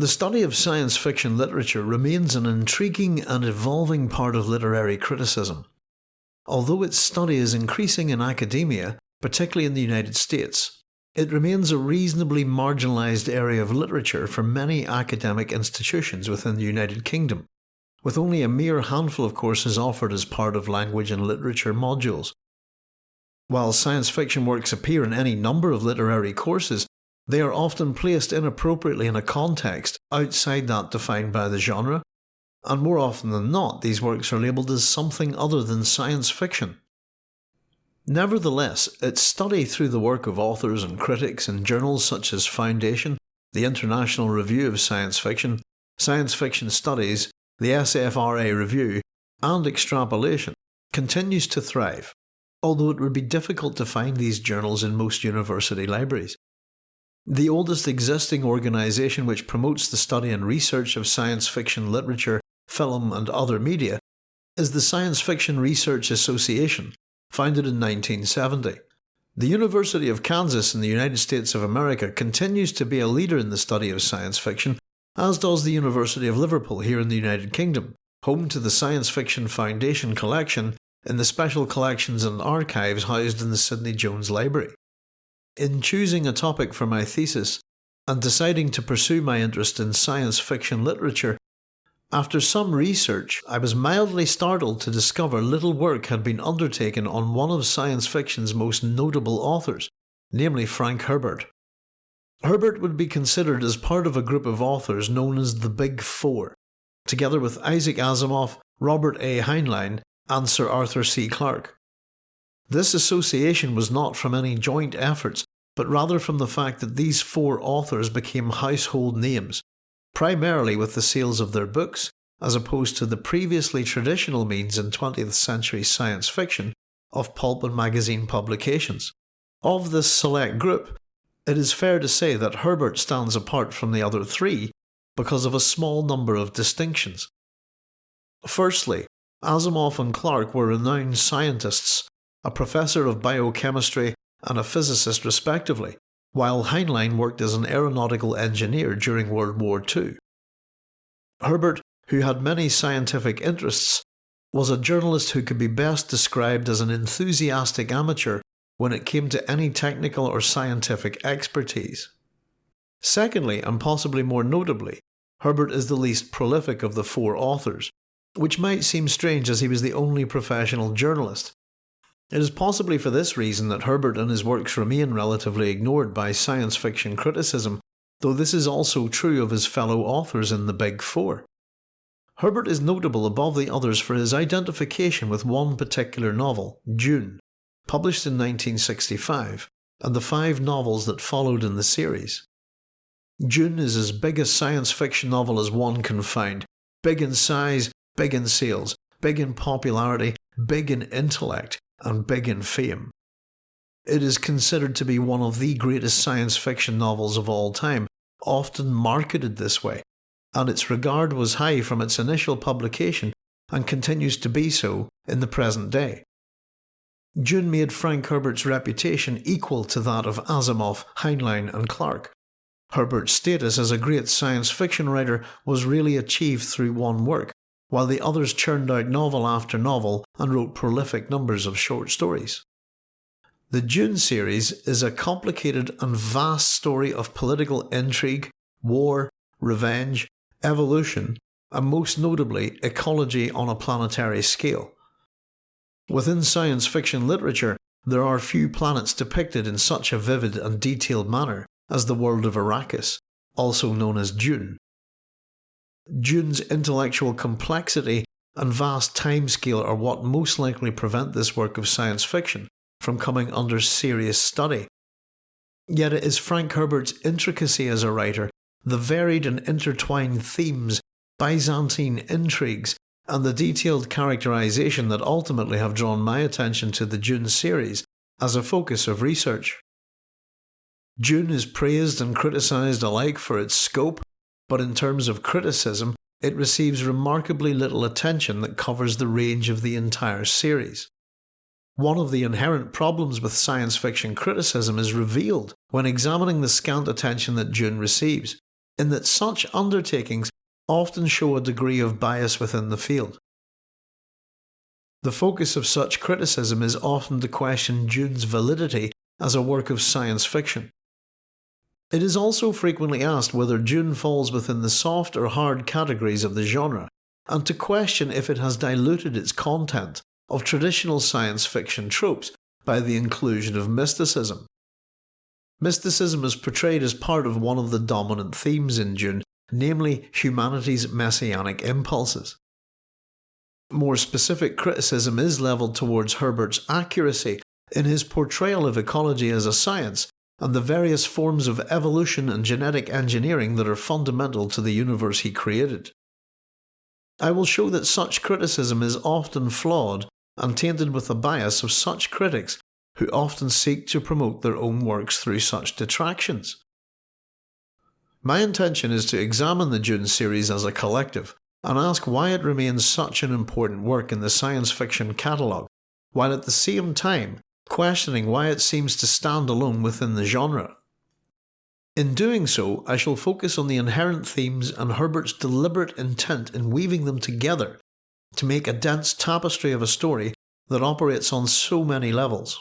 The study of science fiction literature remains an intriguing and evolving part of literary criticism. Although its study is increasing in academia, particularly in the United States, it remains a reasonably marginalised area of literature for many academic institutions within the United Kingdom, with only a mere handful of courses offered as part of language and literature modules. While science fiction works appear in any number of literary courses, they are often placed inappropriately in a context outside that defined by the genre, and more often than not these works are labelled as something other than science fiction. Nevertheless, its study through the work of authors and critics in journals such as Foundation, the International Review of Science Fiction, Science Fiction Studies, the SFRA Review, and Extrapolation continues to thrive, although it would be difficult to find these journals in most university libraries. The oldest existing organisation which promotes the study and research of science fiction literature, film and other media is the Science Fiction Research Association, founded in 1970. The University of Kansas in the United States of America continues to be a leader in the study of science fiction, as does the University of Liverpool here in the United Kingdom, home to the Science Fiction Foundation collection in the Special Collections and Archives housed in the Sydney Jones Library. In choosing a topic for my thesis, and deciding to pursue my interest in science fiction literature, after some research, I was mildly startled to discover little work had been undertaken on one of science fiction's most notable authors, namely Frank Herbert. Herbert would be considered as part of a group of authors known as the Big Four, together with Isaac Asimov, Robert A. Heinlein, and Sir Arthur C. Clarke. This association was not from any joint efforts, but rather from the fact that these four authors became household names primarily with the sales of their books, as opposed to the previously traditional means in 20th century science fiction of pulp and magazine publications. Of this select group, it is fair to say that Herbert stands apart from the other three because of a small number of distinctions. Firstly, Asimov and Clarke were renowned scientists, a professor of biochemistry and a physicist respectively, while Heinlein worked as an aeronautical engineer during World War II. Herbert, who had many scientific interests, was a journalist who could be best described as an enthusiastic amateur when it came to any technical or scientific expertise. Secondly, and possibly more notably, Herbert is the least prolific of the four authors, which might seem strange as he was the only professional journalist, it is possibly for this reason that Herbert and his works remain relatively ignored by science fiction criticism, though this is also true of his fellow authors in the Big Four. Herbert is notable above the others for his identification with one particular novel, Dune, published in 1965, and the five novels that followed in the series. Dune is as big a science fiction novel as one can find, big in size, big in sales, big in popularity, big in intellect, and big in fame. It is considered to be one of the greatest science fiction novels of all time, often marketed this way, and its regard was high from its initial publication and continues to be so in the present day. Dune made Frank Herbert's reputation equal to that of Asimov, Heinlein and Clarke. Herbert's status as a great science fiction writer was really achieved through one work, while the others churned out novel after novel and wrote prolific numbers of short stories. The Dune series is a complicated and vast story of political intrigue, war, revenge, evolution, and most notably ecology on a planetary scale. Within science fiction literature, there are few planets depicted in such a vivid and detailed manner as the world of Arrakis, also known as Dune. Dune's intellectual complexity and vast timescale are what most likely prevent this work of science fiction from coming under serious study. Yet it is Frank Herbert's intricacy as a writer, the varied and intertwined themes, Byzantine intrigues, and the detailed characterization that ultimately have drawn my attention to the Dune series as a focus of research. Dune is praised and criticised alike for its scope, but in terms of criticism, it receives remarkably little attention that covers the range of the entire series. One of the inherent problems with science fiction criticism is revealed when examining the scant attention that Dune receives, in that such undertakings often show a degree of bias within the field. The focus of such criticism is often to question Dune's validity as a work of science fiction. It is also frequently asked whether Dune falls within the soft or hard categories of the genre, and to question if it has diluted its content of traditional science fiction tropes by the inclusion of mysticism. Mysticism is portrayed as part of one of the dominant themes in Dune, namely humanity's messianic impulses. More specific criticism is levelled towards Herbert's accuracy in his portrayal of ecology as a science and the various forms of evolution and genetic engineering that are fundamental to the universe he created. I will show that such criticism is often flawed and tainted with the bias of such critics who often seek to promote their own works through such detractions. My intention is to examine the Dune series as a collective and ask why it remains such an important work in the science fiction catalogue, while at the same time questioning why it seems to stand alone within the genre. In doing so, I shall focus on the inherent themes and Herbert's deliberate intent in weaving them together to make a dense tapestry of a story that operates on so many levels.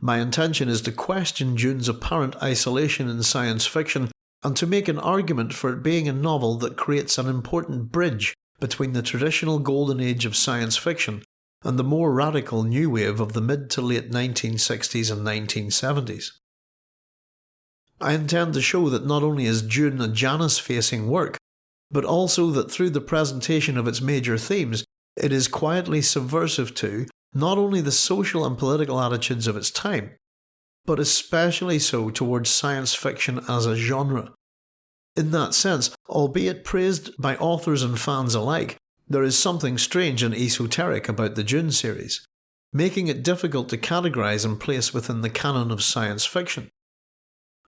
My intention is to question Dune's apparent isolation in science fiction and to make an argument for it being a novel that creates an important bridge between the traditional golden age of science fiction and the more radical new wave of the mid to late 1960s and 1970s. I intend to show that not only is Dune a Janus facing work, but also that through the presentation of its major themes, it is quietly subversive to not only the social and political attitudes of its time, but especially so towards science fiction as a genre. In that sense, albeit praised by authors and fans alike, there is something strange and esoteric about the Dune series, making it difficult to categorise and place within the canon of science fiction.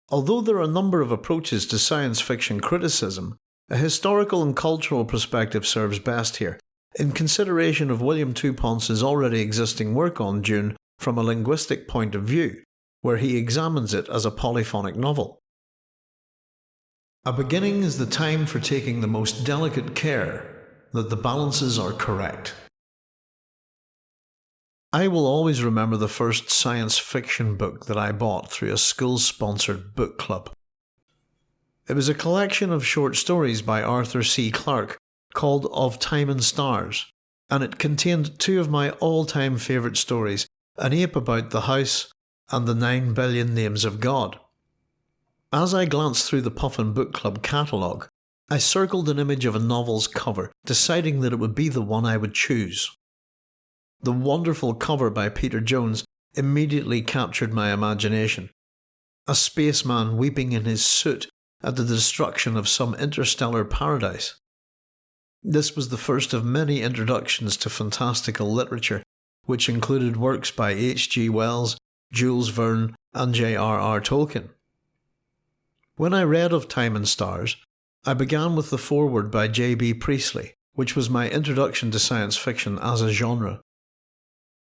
Although there are a number of approaches to science fiction criticism, a historical and cultural perspective serves best here, in consideration of William Touponce's already existing work on Dune from a linguistic point of view, where he examines it as a polyphonic novel. A beginning is the time for taking the most delicate care that the balances are correct. I will always remember the first science fiction book that I bought through a school sponsored book club. It was a collection of short stories by Arthur C. Clarke called Of Time and Stars, and it contained two of my all time favourite stories An Ape About the House and The Nine Billion Names of God. As I glanced through the Puffin Book Club catalogue, I circled an image of a novel's cover, deciding that it would be the one I would choose. The wonderful cover by Peter Jones immediately captured my imagination. A spaceman weeping in his suit at the destruction of some interstellar paradise. This was the first of many introductions to fantastical literature, which included works by H. G. Wells, Jules Verne, and J. R. R. Tolkien. When I read of Time and Stars, I began with the foreword by J. B. Priestley, which was my introduction to science fiction as a genre.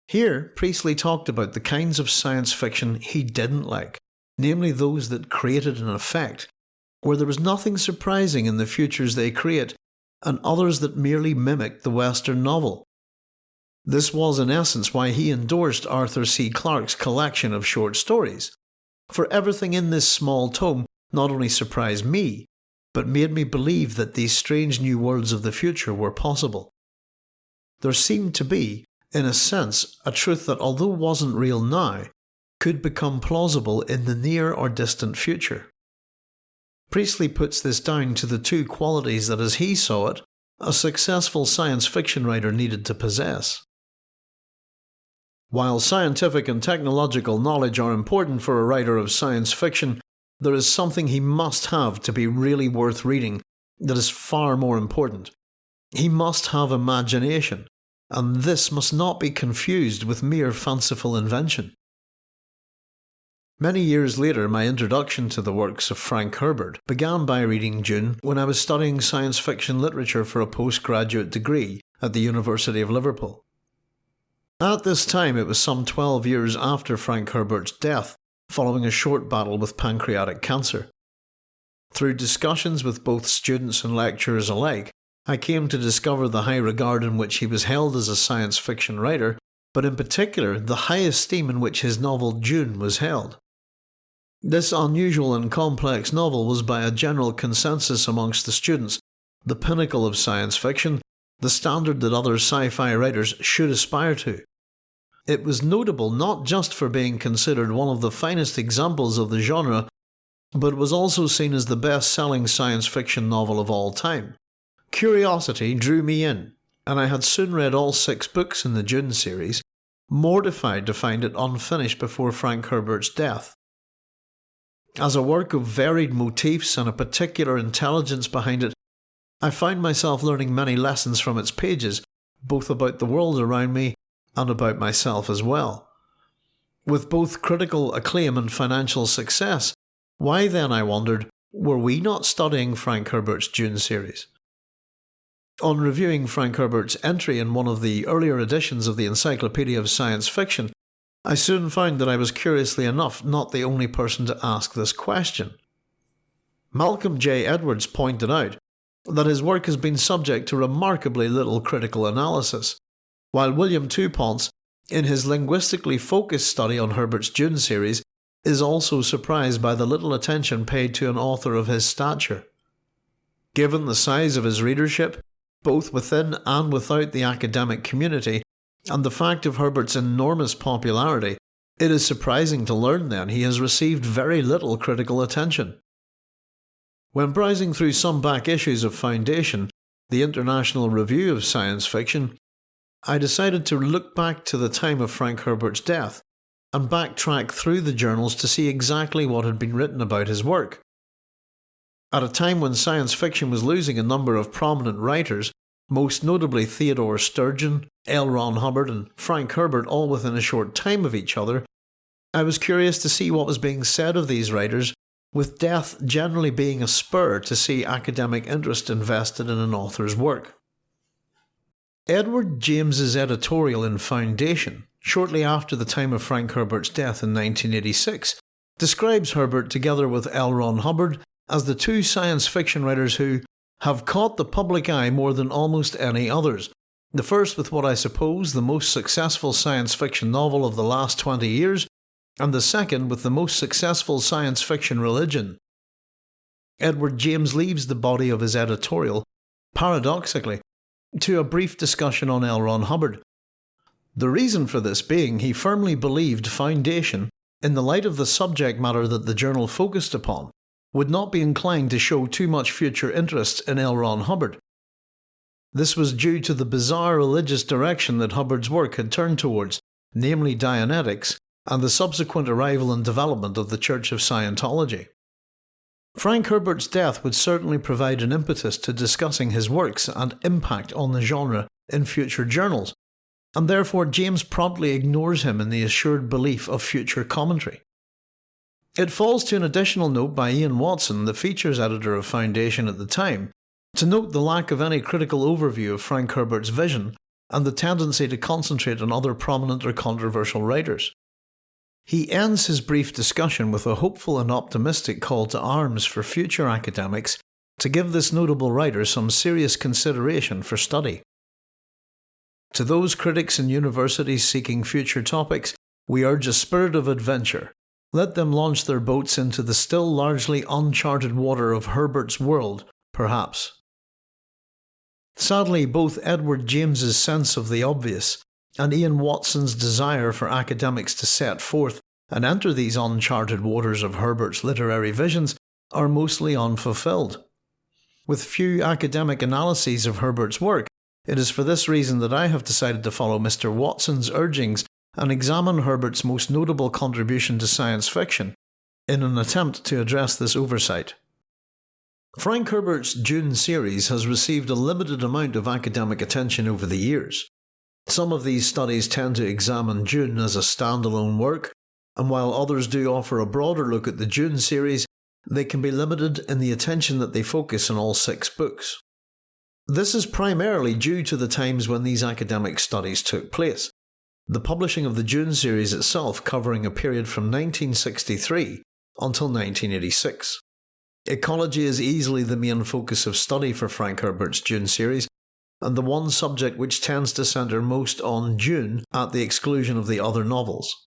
Here, Priestley talked about the kinds of science fiction he didn't like, namely those that created an effect where there was nothing surprising in the futures they create, and others that merely mimicked the Western novel. This was in essence why he endorsed Arthur C. Clarke's collection of short stories, for everything in this small tome not only surprised me, but made me believe that these strange new worlds of the future were possible. There seemed to be, in a sense, a truth that although wasn't real now, could become plausible in the near or distant future. Priestley puts this down to the two qualities that, as he saw it, a successful science fiction writer needed to possess. While scientific and technological knowledge are important for a writer of science fiction, there is something he must have to be really worth reading that is far more important. He must have imagination, and this must not be confused with mere fanciful invention. Many years later, my introduction to the works of Frank Herbert began by reading Dune when I was studying science fiction literature for a postgraduate degree at the University of Liverpool. At this time, it was some 12 years after Frank Herbert's death, following a short battle with pancreatic cancer. Through discussions with both students and lecturers alike, I came to discover the high regard in which he was held as a science fiction writer, but in particular the high esteem in which his novel Dune was held. This unusual and complex novel was by a general consensus amongst the students the pinnacle of science fiction, the standard that other sci fi writers should aspire to. It was notable not just for being considered one of the finest examples of the genre, but was also seen as the best selling science fiction novel of all time. Curiosity drew me in, and I had soon read all six books in the Dune series, mortified to find it unfinished before Frank Herbert's death. As a work of varied motifs and a particular intelligence behind it, I found myself learning many lessons from its pages, both about the world around me and about myself as well. With both critical acclaim and financial success, why then, I wondered, were we not studying Frank Herbert's Dune series? On reviewing Frank Herbert's entry in one of the earlier editions of the Encyclopedia of Science Fiction, I soon found that I was curiously enough not the only person to ask this question. Malcolm J. Edwards pointed out that his work has been subject to remarkably little critical analysis, while William Touponce, in his linguistically focused study on Herbert's Dune series, is also surprised by the little attention paid to an author of his stature. Given the size of his readership, both within and without the academic community, and the fact of Herbert's enormous popularity, it is surprising to learn then he has received very little critical attention. When browsing through some back issues of Foundation, the International Review of Science Fiction, I decided to look back to the time of Frank Herbert's death and backtrack through the journals to see exactly what had been written about his work. At a time when science fiction was losing a number of prominent writers, most notably Theodore Sturgeon, L. Ron Hubbard, and Frank Herbert, all within a short time of each other, I was curious to see what was being said of these writers, with death generally being a spur to see academic interest invested in an author's work. Edward James's editorial in Foundation, shortly after the time of Frank Herbert's death in 1986, describes Herbert together with L. Ron Hubbard as the two science fiction writers who have caught the public eye more than almost any others. The first with what I suppose the most successful science fiction novel of the last 20 years, and the second with the most successful science fiction religion. Edward James leaves the body of his editorial, paradoxically, to a brief discussion on L. Ron Hubbard. The reason for this being he firmly believed Foundation, in the light of the subject matter that the journal focused upon, would not be inclined to show too much future interest in L. Ron Hubbard. This was due to the bizarre religious direction that Hubbard's work had turned towards, namely Dianetics, and the subsequent arrival and development of the Church of Scientology. Frank Herbert's death would certainly provide an impetus to discussing his works and impact on the genre in future journals, and therefore James promptly ignores him in the assured belief of future commentary. It falls to an additional note by Ian Watson, the features editor of Foundation at the time, to note the lack of any critical overview of Frank Herbert's vision and the tendency to concentrate on other prominent or controversial writers. He ends his brief discussion with a hopeful and optimistic call to arms for future academics to give this notable writer some serious consideration for study. To those critics and universities seeking future topics, we urge a spirit of adventure let them launch their boats into the still largely uncharted water of Herbert's world, perhaps. Sadly, both Edward James's sense of the obvious and Ian Watson's desire for academics to set forth and enter these uncharted waters of Herbert's literary visions are mostly unfulfilled. With few academic analyses of Herbert's work, it is for this reason that I have decided to follow Mr. Watson's urgings and examine Herbert's most notable contribution to science fiction in an attempt to address this oversight. Frank Herbert's Dune series has received a limited amount of academic attention over the years. Some of these studies tend to examine Dune as a standalone work, and while others do offer a broader look at the Dune series, they can be limited in the attention that they focus on all six books. This is primarily due to the times when these academic studies took place, the publishing of the Dune series itself covering a period from 1963 until 1986. Ecology is easily the main focus of study for Frank Herbert's Dune series, and the one subject which tends to centre most on Dune at the exclusion of the other novels.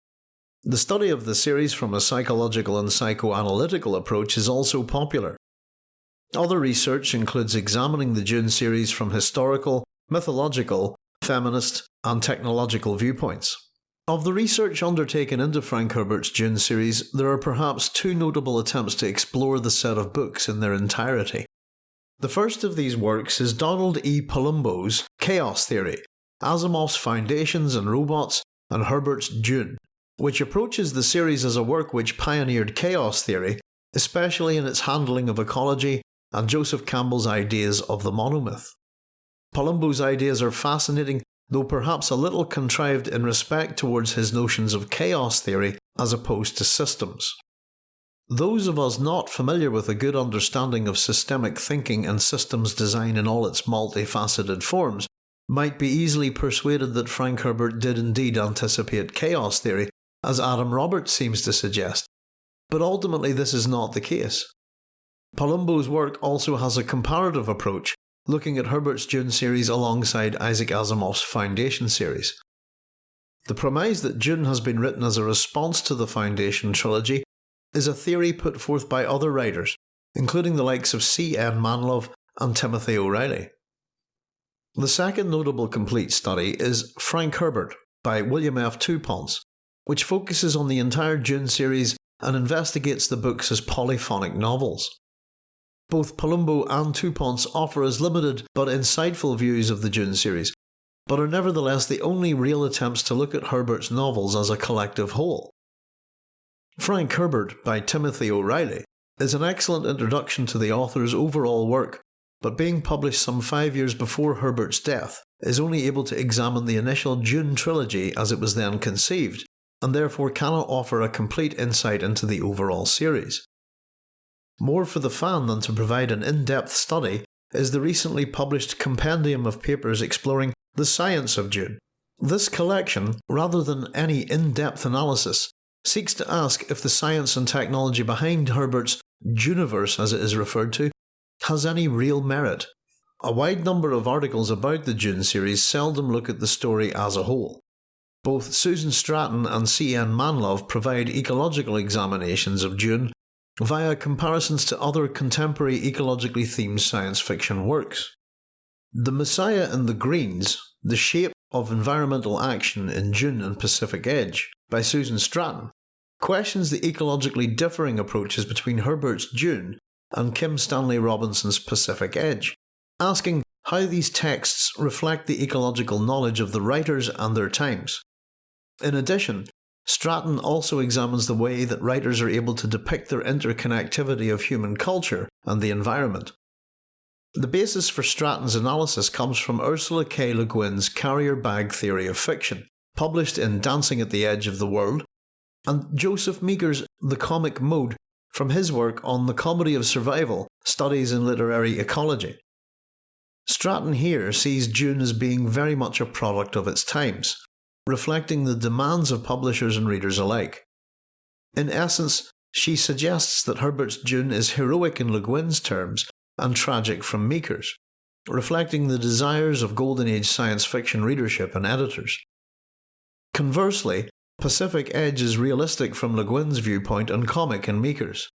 The study of the series from a psychological and psychoanalytical approach is also popular. Other research includes examining the Dune series from historical, mythological, feminist, and technological viewpoints. Of the research undertaken into Frank Herbert's Dune series, there are perhaps two notable attempts to explore the set of books in their entirety. The first of these works is Donald E. Palumbo's Chaos Theory, Asimov's Foundations and Robots, and Herbert's Dune, which approaches the series as a work which pioneered chaos theory, especially in its handling of ecology and Joseph Campbell's ideas of the monomyth. Palumbo's ideas are fascinating though perhaps a little contrived in respect towards his notions of chaos theory as opposed to systems. Those of us not familiar with a good understanding of systemic thinking and systems design in all its multifaceted forms might be easily persuaded that Frank Herbert did indeed anticipate chaos theory, as Adam Roberts seems to suggest, but ultimately this is not the case. Palumbo's work also has a comparative approach looking at Herbert's Dune series alongside Isaac Asimov's Foundation series. The premise that Dune has been written as a response to the Foundation trilogy is a theory put forth by other writers, including the likes of C. N. Manlove and Timothy O'Reilly. The second notable complete study is Frank Herbert by William F. Touponce, which focuses on the entire Dune series and investigates the books as polyphonic novels. Both Palumbo and Touponce offer us limited but insightful views of the Dune series, but are nevertheless the only real attempts to look at Herbert's novels as a collective whole. Frank Herbert by Timothy O'Reilly is an excellent introduction to the author's overall work, but being published some five years before Herbert's death, is only able to examine the initial Dune trilogy as it was then conceived, and therefore cannot offer a complete insight into the overall series. More for the fan than to provide an in depth study is the recently published compendium of papers exploring the science of Dune. This collection, rather than any in depth analysis, seeks to ask if the science and technology behind Herbert's Duniverse, as it is referred to, has any real merit. A wide number of articles about the Dune series seldom look at the story as a whole. Both Susan Stratton and C.N. Manlove provide ecological examinations of Dune via comparisons to other contemporary ecologically themed science fiction works. The Messiah and the Greens, The Shape of Environmental Action in Dune and Pacific Edge by Susan Stratton, questions the ecologically differing approaches between Herbert's Dune and Kim Stanley Robinson's Pacific Edge, asking how these texts reflect the ecological knowledge of the writers and their times. In addition, Stratton also examines the way that writers are able to depict their interconnectivity of human culture and the environment. The basis for Stratton's analysis comes from Ursula K. Le Guin's carrier bag theory of fiction, published in Dancing at the Edge of the World, and Joseph Meeker's The Comic Mode from his work on the comedy of survival, studies in literary ecology. Stratton here sees Dune as being very much a product of its times, reflecting the demands of publishers and readers alike. In essence, she suggests that Herbert's Dune is heroic in Le Guin's terms and tragic from Meeker's, reflecting the desires of Golden Age science fiction readership and editors. Conversely, Pacific Edge is realistic from Le Guin's viewpoint and comic in Meeker's.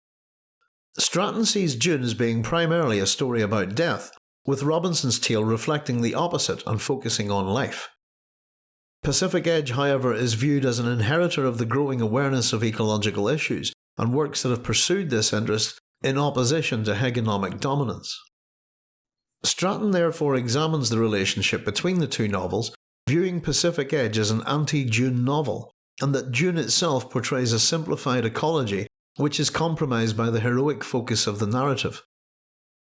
Stratton sees Dune as being primarily a story about death, with Robinson's tale reflecting the opposite and focusing on life. Pacific Edge, however, is viewed as an inheritor of the growing awareness of ecological issues and works that have pursued this interest in opposition to hegemonic dominance. Stratton therefore examines the relationship between the two novels, viewing Pacific Edge as an anti Dune novel, and that Dune itself portrays a simplified ecology which is compromised by the heroic focus of the narrative.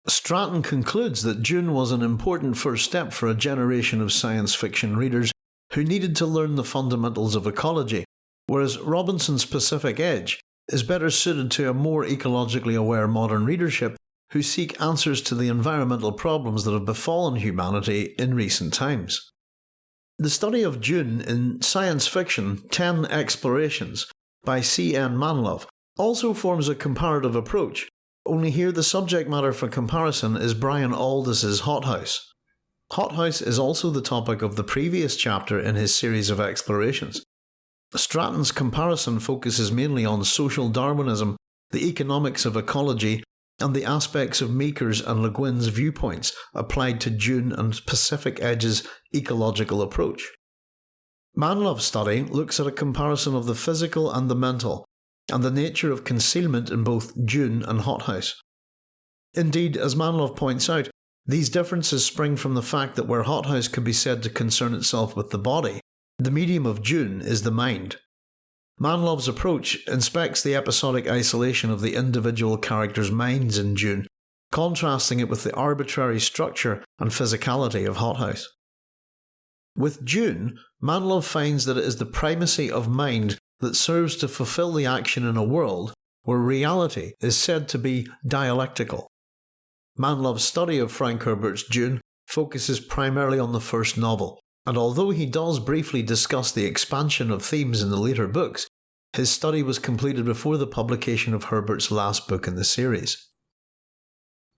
Stratton concludes that Dune was an important first step for a generation of science fiction readers who needed to learn the fundamentals of ecology, whereas Robinson's Pacific Edge is better suited to a more ecologically aware modern readership who seek answers to the environmental problems that have befallen humanity in recent times. The study of Dune in Science Fiction 10 Explorations by C. N. Manlove also forms a comparative approach, only here the subject matter for comparison is Brian Aldiss's Hothouse. Hothouse is also the topic of the previous chapter in his series of explorations. Stratton's comparison focuses mainly on social Darwinism, the economics of ecology, and the aspects of Meeker's and Le Guin's viewpoints applied to Dune and Pacific Edge's ecological approach. Manlove's study looks at a comparison of the physical and the mental, and the nature of concealment in both Dune and Hothouse. Indeed, as Manlove points out, these differences spring from the fact that where Hothouse could be said to concern itself with the body, the medium of Dune is the mind. Manlove's approach inspects the episodic isolation of the individual characters' minds in Dune, contrasting it with the arbitrary structure and physicality of Hothouse. With Dune, Manlove finds that it is the primacy of mind that serves to fulfill the action in a world where reality is said to be dialectical. Manlove's study of Frank Herbert's Dune focuses primarily on the first novel, and although he does briefly discuss the expansion of themes in the later books, his study was completed before the publication of Herbert's last book in the series.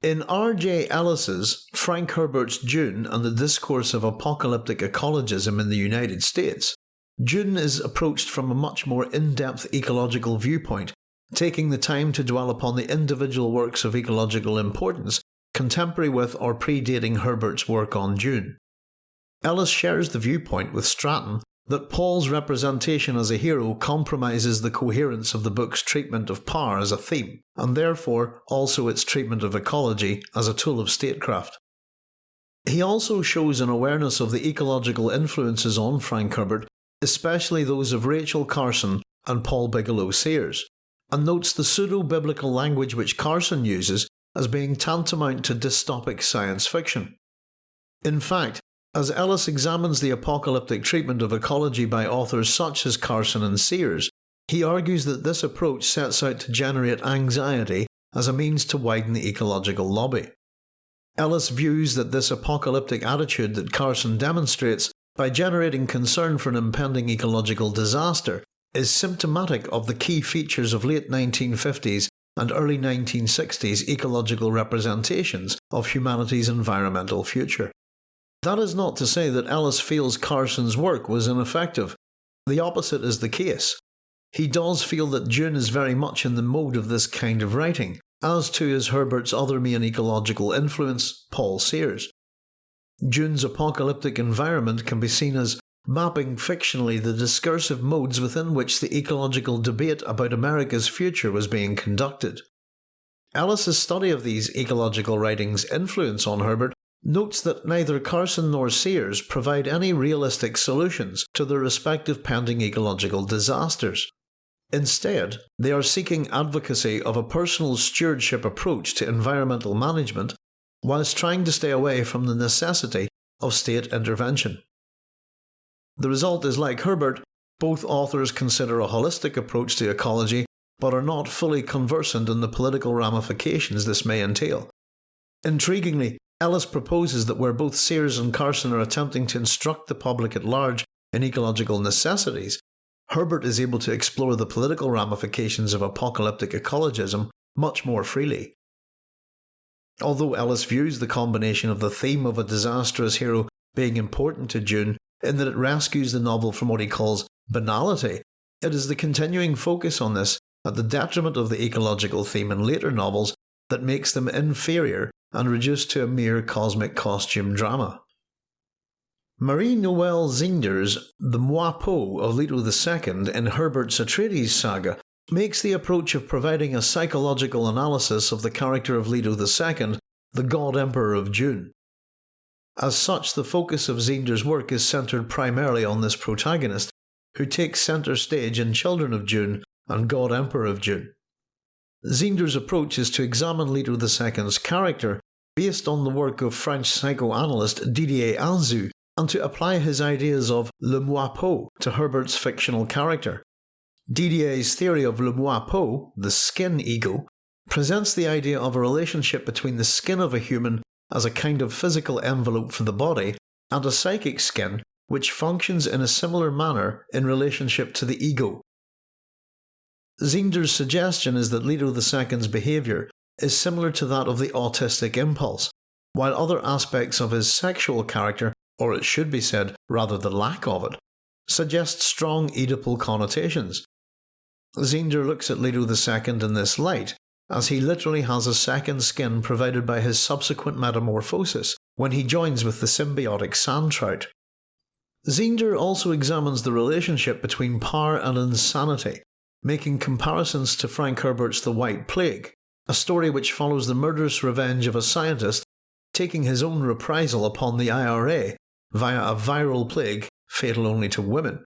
In R.J. Ellis's Frank Herbert's Dune and the Discourse of Apocalyptic Ecologism in the United States, Dune is approached from a much more in-depth ecological viewpoint, taking the time to dwell upon the individual works of ecological importance contemporary with or predating Herbert's work on Dune. Ellis shares the viewpoint with Stratton that Paul's representation as a hero compromises the coherence of the book's treatment of power as a theme, and therefore also its treatment of ecology as a tool of statecraft. He also shows an awareness of the ecological influences on Frank Herbert, especially those of Rachel Carson and Paul Bigelow Sears, and notes the pseudo-biblical language which Carson uses as being tantamount to dystopic science fiction. In fact, as Ellis examines the apocalyptic treatment of ecology by authors such as Carson and Sears, he argues that this approach sets out to generate anxiety as a means to widen the ecological lobby. Ellis views that this apocalyptic attitude that Carson demonstrates by generating concern for an impending ecological disaster is symptomatic of the key features of late 1950s and early 1960s ecological representations of humanity's environmental future. That is not to say that Ellis feels Carson's work was ineffective. The opposite is the case. He does feel that Dune is very much in the mode of this kind of writing, as too is Herbert's other main ecological influence, Paul Sears. Dune's apocalyptic environment can be seen as mapping fictionally the discursive modes within which the ecological debate about America's future was being conducted. Ellis's study of these ecological writings' influence on Herbert notes that neither Carson nor Sears provide any realistic solutions to their respective pending ecological disasters. Instead, they are seeking advocacy of a personal stewardship approach to environmental management whilst trying to stay away from the necessity of state intervention. The result is like Herbert, both authors consider a holistic approach to ecology but are not fully conversant in the political ramifications this may entail. Intriguingly, Ellis proposes that where both Sears and Carson are attempting to instruct the public at large in ecological necessities, Herbert is able to explore the political ramifications of apocalyptic ecologism much more freely. Although Ellis views the combination of the theme of a disastrous hero being important to Dune in that it rescues the novel from what he calls banality, it is the continuing focus on this at the detriment of the ecological theme in later novels that makes them inferior and reduced to a mere cosmic costume drama. Marie Noelle Zeender's The Moi-Peau of Leto II in Herbert's Atreides saga makes the approach of providing a psychological analysis of the character of Leto II the God Emperor of Dune. As such, the focus of Zeender's work is centred primarily on this protagonist, who takes centre stage in Children of Dune and God Emperor of Dune. Zeender's approach is to examine Leto II's character based on the work of French psychoanalyst Didier Anzieu and to apply his ideas of le moi-peau to Herbert's fictional character. Didier's theory of le moi-peau, the skin ego, presents the idea of a relationship between the skin of a human as a kind of physical envelope for the body and a psychic skin which functions in a similar manner in relationship to the ego, Zeender's suggestion is that Leto II's behaviour is similar to that of the autistic impulse, while other aspects of his sexual character, or it should be said, rather the lack of it, suggest strong Oedipal connotations. Zeender looks at Leto II in this light, as he literally has a second skin provided by his subsequent metamorphosis when he joins with the symbiotic sand trout. Zeender also examines the relationship between power and insanity, making comparisons to Frank Herbert's The White Plague, a story which follows the murderous revenge of a scientist taking his own reprisal upon the IRA via a viral plague fatal only to women.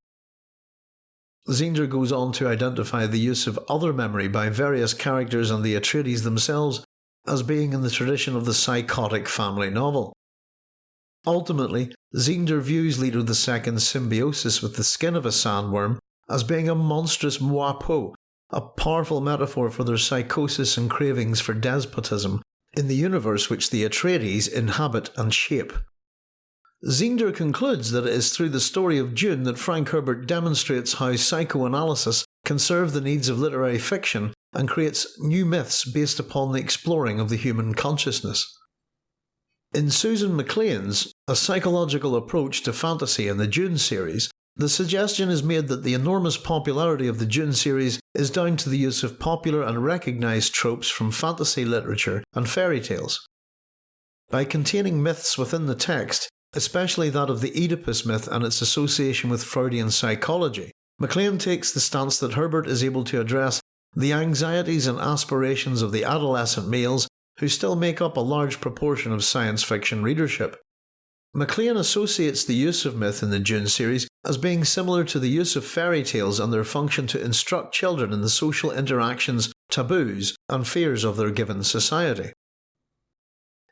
Zeender goes on to identify the use of other memory by various characters and the Atreides themselves as being in the tradition of the psychotic family novel. Ultimately, Zeender views Leto II's symbiosis with the skin of a sandworm as being a monstrous moipeau, a powerful metaphor for their psychosis and cravings for despotism in the universe which the Atreides inhabit and shape. Zeender concludes that it is through the story of Dune that Frank Herbert demonstrates how psychoanalysis can serve the needs of literary fiction and creates new myths based upon the exploring of the human consciousness. In Susan MacLean's A Psychological Approach to Fantasy in the Dune series, the suggestion is made that the enormous popularity of the Dune series is down to the use of popular and recognised tropes from fantasy literature and fairy tales. By containing myths within the text, especially that of the Oedipus myth and its association with Freudian psychology, MacLean takes the stance that Herbert is able to address the anxieties and aspirations of the adolescent males who still make up a large proportion of science fiction readership. MacLean associates the use of myth in the Dune series as being similar to the use of fairy tales and their function to instruct children in the social interactions, taboos, and fears of their given society.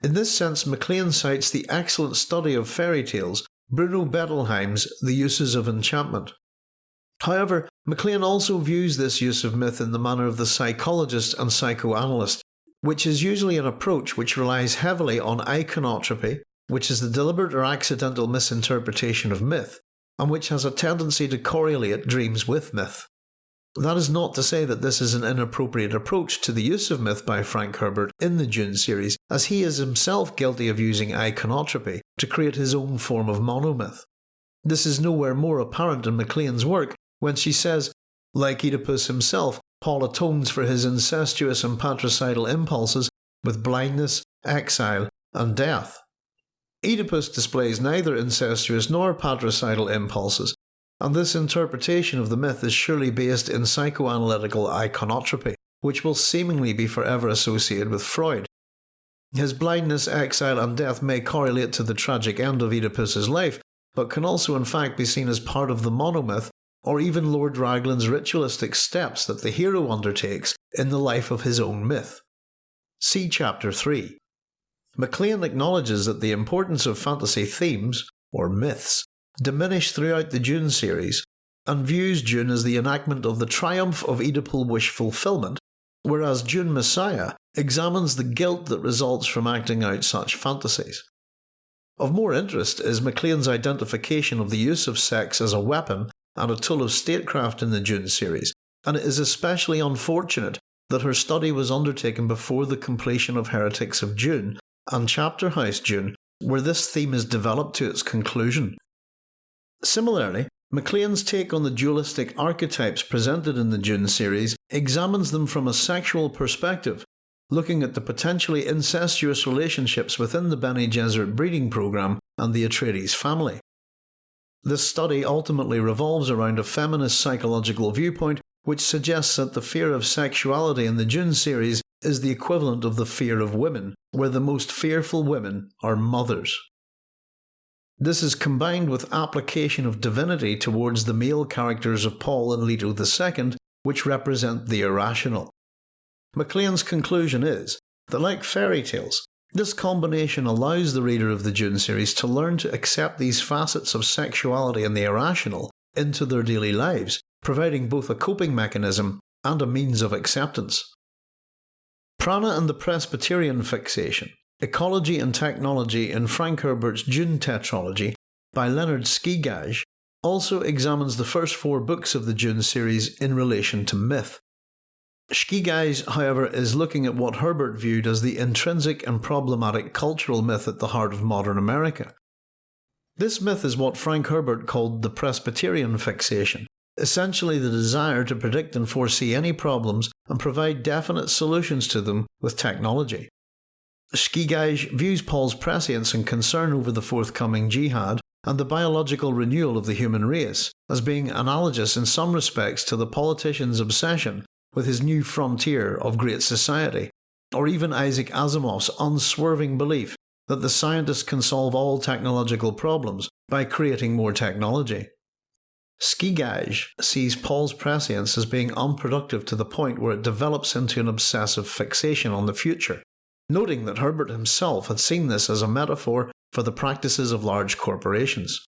In this sense, MacLean cites the excellent study of fairy tales, Bruno Bettelheim's The Uses of Enchantment. However, MacLean also views this use of myth in the manner of the psychologist and psychoanalyst, which is usually an approach which relies heavily on iconotropy, which is the deliberate or accidental misinterpretation of myth, and which has a tendency to correlate dreams with myth. That is not to say that this is an inappropriate approach to the use of myth by Frank Herbert in the Dune series, as he is himself guilty of using iconotropy to create his own form of monomyth. This is nowhere more apparent in MacLean's work when she says, like Oedipus himself, Paul atones for his incestuous and patricidal impulses with blindness, exile, and death. Oedipus displays neither incestuous nor patricidal impulses, and this interpretation of the myth is surely based in psychoanalytical iconotropy, which will seemingly be forever associated with Freud. His blindness, exile, and death may correlate to the tragic end of Oedipus's life, but can also in fact be seen as part of the monomyth, or even Lord Raglan's ritualistic steps that the hero undertakes in the life of his own myth. See Chapter 3. MacLean acknowledges that the importance of fantasy themes, or myths, diminish throughout the Dune series, and views Dune as the enactment of the triumph of Oedipal wish fulfillment, whereas Dune Messiah examines the guilt that results from acting out such fantasies. Of more interest is MacLean's identification of the use of sex as a weapon and a tool of statecraft in the Dune series, and it is especially unfortunate that her study was undertaken before the completion of Heretics of Dune and Chapter House Dune, where this theme is developed to its conclusion. Similarly, MacLean's take on the dualistic archetypes presented in the Dune series examines them from a sexual perspective, looking at the potentially incestuous relationships within the Bene Gesserit breeding program and the Atreides family. This study ultimately revolves around a feminist psychological viewpoint which suggests that the fear of sexuality in the Dune series is the equivalent of the fear of women, where the most fearful women are mothers. This is combined with application of divinity towards the male characters of Paul and Leto II, which represent the irrational. MacLean's conclusion is that, like fairy tales, this combination allows the reader of the Dune series to learn to accept these facets of sexuality and the irrational into their daily lives, providing both a coping mechanism and a means of acceptance. Prana and the Presbyterian fixation Ecology and Technology in Frank Herbert's Dune Tetralogy by Leonard Scigaj also examines the first four books of the Dune series in relation to myth. Scigaj, however, is looking at what Herbert viewed as the intrinsic and problematic cultural myth at the heart of modern America. This myth is what Frank Herbert called the Presbyterian fixation, essentially the desire to predict and foresee any problems and provide definite solutions to them with technology. Scigaj views Paul's prescience and concern over the forthcoming jihad and the biological renewal of the human race as being analogous in some respects to the politician's obsession with his new frontier of great society, or even Isaac Asimov's unswerving belief that the scientist can solve all technological problems by creating more technology. Scigaj sees Paul's prescience as being unproductive to the point where it develops into an obsessive fixation on the future, noting that Herbert himself had seen this as a metaphor for the practices of large corporations.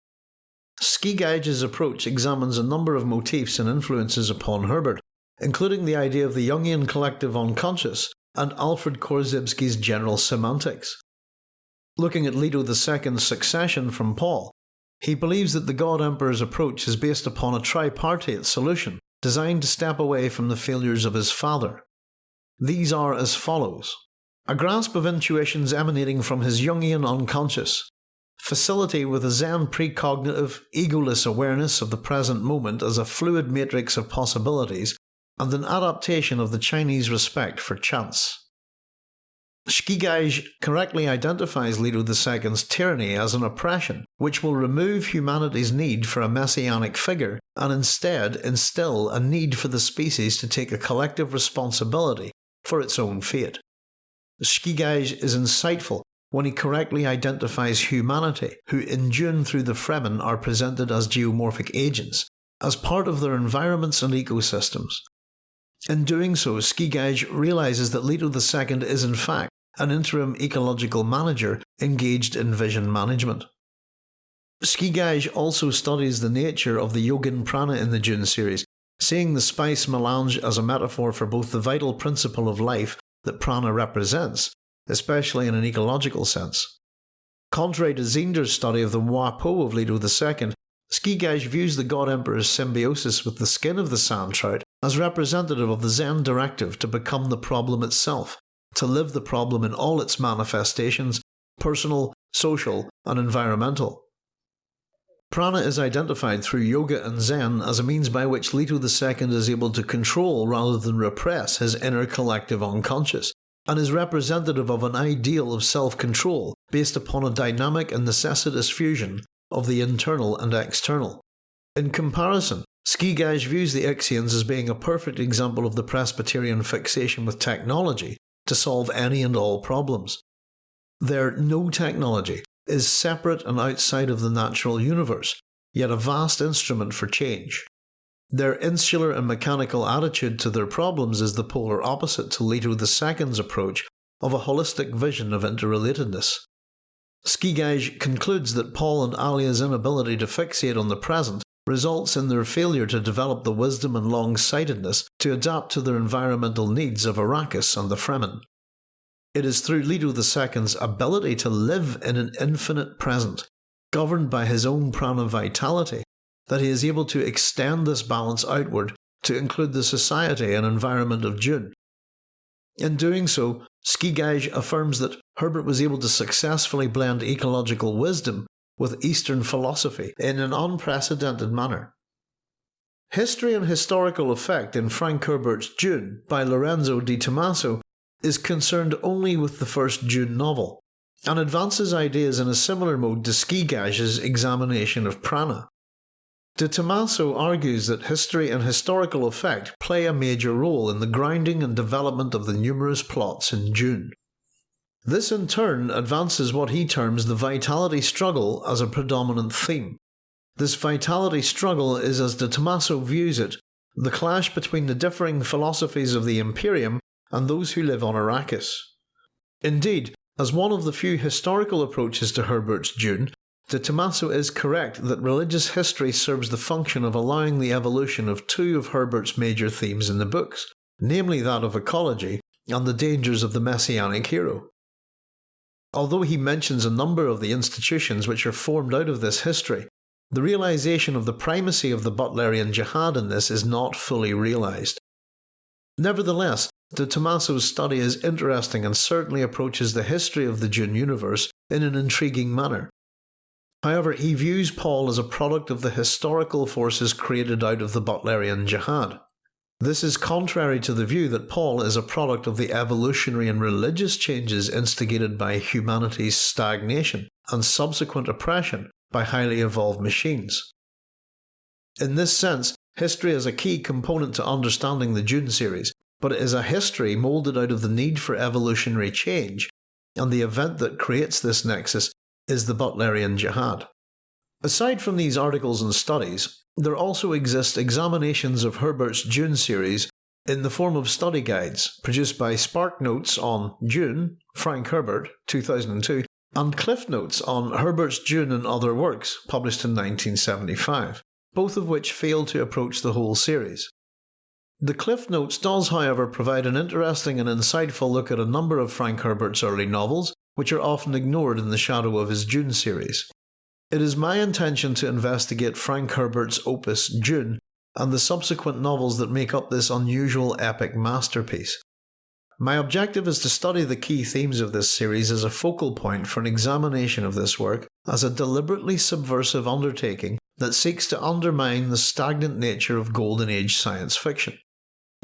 Scigaj's approach examines a number of motifs and influences upon Herbert, including the idea of the Jungian collective unconscious and Alfred Korzybski's general semantics. Looking at Leto II's succession from Paul, he believes that the God Emperor's approach is based upon a tripartite solution designed to step away from the failures of his father. These are as follows a grasp of intuitions emanating from his Jungian unconscious, facility with a Zen precognitive, egoless awareness of the present moment as a fluid matrix of possibilities, and an adaptation of the Chinese respect for chance. Scigaj correctly identifies Leto II's tyranny as an oppression which will remove humanity's need for a messianic figure and instead instill a need for the species to take a collective responsibility for its own fate. Scigaj is insightful when he correctly identifies humanity, who in Dune through the Fremen are presented as geomorphic agents, as part of their environments and ecosystems. In doing so, Scigaj realises that Leto II is in fact an interim ecological manager engaged in vision management. Scigaj also studies the nature of the Yogin Prana in the Dune series, seeing the spice melange as a metaphor for both the vital principle of life that prana represents, especially in an ecological sense. Contrary to Zeender's study of the Moi-Peau of Leto II, Scigaj views the God Emperor's symbiosis with the skin of the sand trout as representative of the Zen directive to become the problem itself, to live the problem in all its manifestations personal, social, and environmental. Prana is identified through yoga and Zen as a means by which Leto II is able to control rather than repress his inner collective unconscious, and is representative of an ideal of self control based upon a dynamic and necessitous fusion of the internal and external. In comparison, Scigaj views the Ixians as being a perfect example of the Presbyterian fixation with technology to solve any and all problems. Their no technology is separate and outside of the natural universe, yet a vast instrument for change. Their insular and mechanical attitude to their problems is the polar opposite to Leto II's approach of a holistic vision of interrelatedness. Scigaj concludes that Paul and Alia's inability to fixate on the present results in their failure to develop the wisdom and long-sightedness to adapt to their environmental needs of Arrakis and the Fremen. It is through Leto II's ability to live in an infinite present, governed by his own prana vitality, that he is able to extend this balance outward to include the society and environment of Dune. In doing so, Scigaj affirms that Herbert was able to successfully blend ecological wisdom with Eastern philosophy in an unprecedented manner. History and Historical Effect in Frank Herbert's Dune by Lorenzo Di Tommaso is concerned only with the first Dune novel, and advances ideas in a similar mode to Scigaj's examination of prana. Di Tommaso argues that history and historical effect play a major role in the grounding and development of the numerous plots in Dune. This in turn advances what he terms the vitality struggle as a predominant theme. This vitality struggle is, as Di Tommaso views it, the clash between the differing philosophies of the Imperium and those who live on Arrakis. Indeed, as one of the few historical approaches to Herbert's Dune, Di Tommaso is correct that religious history serves the function of allowing the evolution of two of Herbert's major themes in the books, namely that of ecology and the dangers of the messianic hero. Although he mentions a number of the institutions which are formed out of this history, the realization of the primacy of the Butlerian Jihad in this is not fully realized. Nevertheless, Di Tommaso's study is interesting and certainly approaches the history of the Dune universe in an intriguing manner. However, he views Paul as a product of the historical forces created out of the Butlerian Jihad. This is contrary to the view that Paul is a product of the evolutionary and religious changes instigated by humanity's stagnation and subsequent oppression by highly evolved machines. In this sense, history is a key component to understanding the Dune series, but it is a history moulded out of the need for evolutionary change, and the event that creates this nexus is the Butlerian Jihad. Aside from these articles and studies, there also exist examinations of Herbert's Dune series in the form of study guides produced by Spark Notes on Dune, Frank Herbert, 2002, and Cliff Notes on Herbert's Dune and Other Works, published in 1975, both of which fail to approach the whole series. The Cliff Notes does, however, provide an interesting and insightful look at a number of Frank Herbert's early novels, which are often ignored in the shadow of his Dune series. It is my intention to investigate Frank Herbert's opus Dune and the subsequent novels that make up this unusual epic masterpiece. My objective is to study the key themes of this series as a focal point for an examination of this work as a deliberately subversive undertaking that seeks to undermine the stagnant nature of Golden Age science fiction.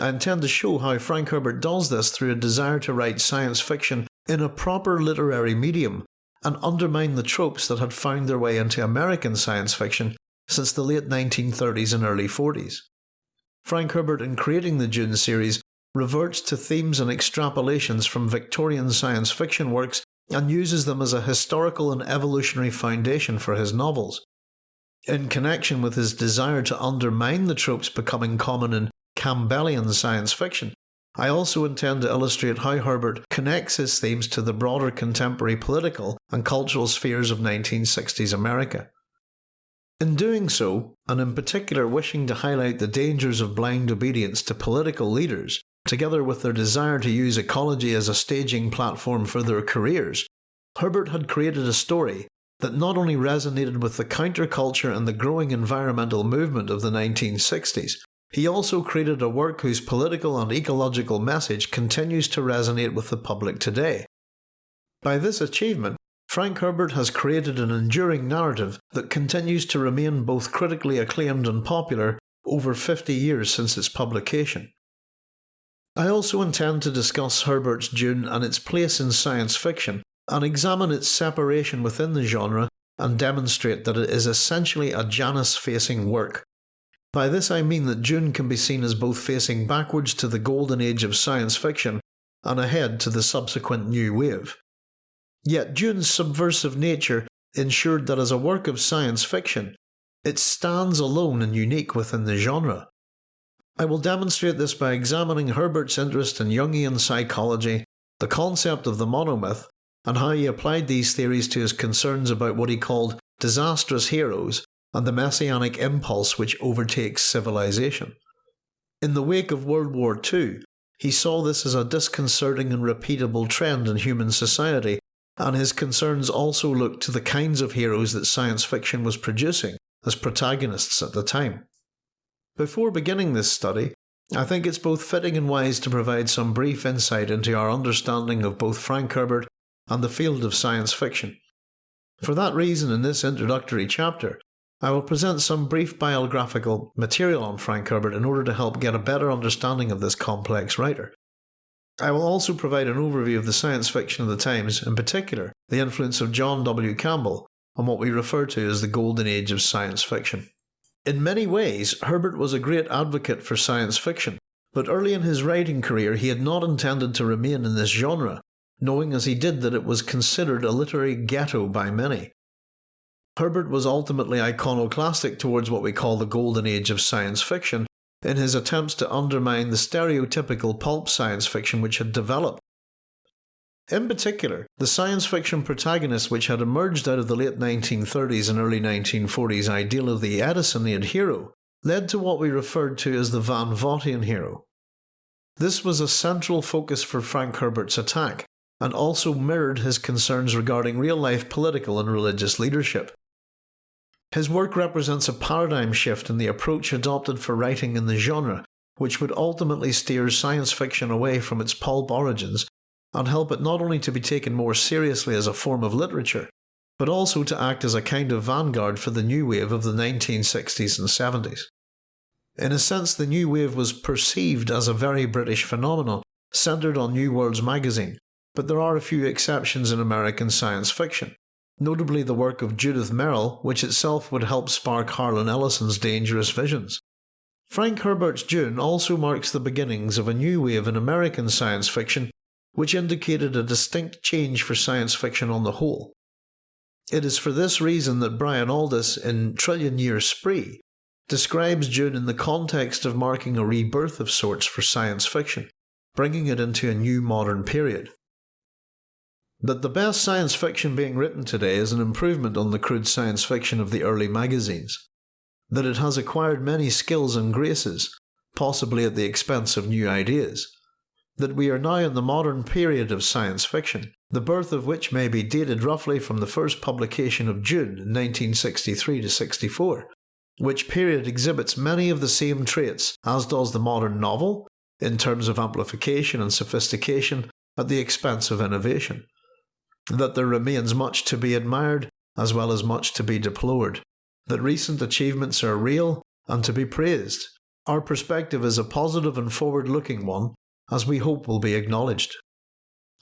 I intend to show how Frank Herbert does this through a desire to write science fiction in a proper literary medium and undermine the tropes that had found their way into American science fiction since the late 1930s and early 40s. Frank Herbert, in creating the Dune series, reverts to themes and extrapolations from Victorian science fiction works and uses them as a historical and evolutionary foundation for his novels. In connection with his desire to undermine the tropes becoming common in Campbellian science fiction, I also intend to illustrate how Herbert connects his themes to the broader contemporary political and cultural spheres of 1960s America. In doing so, and in particular wishing to highlight the dangers of blind obedience to political leaders, together with their desire to use ecology as a staging platform for their careers, Herbert had created a story that not only resonated with the counterculture and the growing environmental movement of the 1960s, he also created a work whose political and ecological message continues to resonate with the public today. By this achievement, Frank Herbert has created an enduring narrative that continues to remain both critically acclaimed and popular over 50 years since its publication. I also intend to discuss Herbert's Dune and its place in science fiction, and examine its separation within the genre and demonstrate that it is essentially a Janus facing work by this I mean that Dune can be seen as both facing backwards to the golden age of science fiction and ahead to the subsequent new wave. Yet Dune's subversive nature ensured that as a work of science fiction, it stands alone and unique within the genre. I will demonstrate this by examining Herbert's interest in Jungian psychology, the concept of the monomyth, and how he applied these theories to his concerns about what he called disastrous heroes and the messianic impulse which overtakes civilization. In the wake of World War II, he saw this as a disconcerting and repeatable trend in human society, and his concerns also looked to the kinds of heroes that science fiction was producing as protagonists at the time. Before beginning this study, I think it's both fitting and wise to provide some brief insight into our understanding of both Frank Herbert and the field of science fiction. For that reason, in this introductory chapter, I will present some brief biographical material on Frank Herbert in order to help get a better understanding of this complex writer. I will also provide an overview of the science fiction of the times, in particular, the influence of John W. Campbell on what we refer to as the golden age of science fiction. In many ways, Herbert was a great advocate for science fiction, but early in his writing career he had not intended to remain in this genre, knowing as he did that it was considered a literary ghetto by many. Herbert was ultimately iconoclastic towards what we call the golden age of science fiction in his attempts to undermine the stereotypical pulp science fiction which had developed. In particular, the science fiction protagonist which had emerged out of the late 1930s and early 1940s ideal of the Edisonian hero led to what we referred to as the Van Vogtian hero. This was a central focus for Frank Herbert's attack, and also mirrored his concerns regarding real life political and religious leadership. His work represents a paradigm shift in the approach adopted for writing in the genre, which would ultimately steer science fiction away from its pulp origins and help it not only to be taken more seriously as a form of literature, but also to act as a kind of vanguard for the new wave of the 1960s and 70s. In a sense, the new wave was perceived as a very British phenomenon, centred on New Worlds magazine, but there are a few exceptions in American science fiction, notably the work of Judith Merril, which itself would help spark Harlan Ellison's Dangerous Visions. Frank Herbert's Dune also marks the beginnings of a new wave in American science fiction, which indicated a distinct change for science fiction on the whole. It is for this reason that Brian Aldiss in Trillion Year Spree describes Dune in the context of marking a rebirth of sorts for science fiction, bringing it into a new modern period. That the best science fiction being written today is an improvement on the crude science fiction of the early magazines. That it has acquired many skills and graces, possibly at the expense of new ideas. That we are now in the modern period of science fiction, the birth of which may be dated roughly from the first publication of Dune 1963 to 64, which period exhibits many of the same traits as does the modern novel, in terms of amplification and sophistication at the expense of innovation. That there remains much to be admired as well as much to be deplored. That recent achievements are real and to be praised. Our perspective is a positive and forward looking one, as we hope will be acknowledged.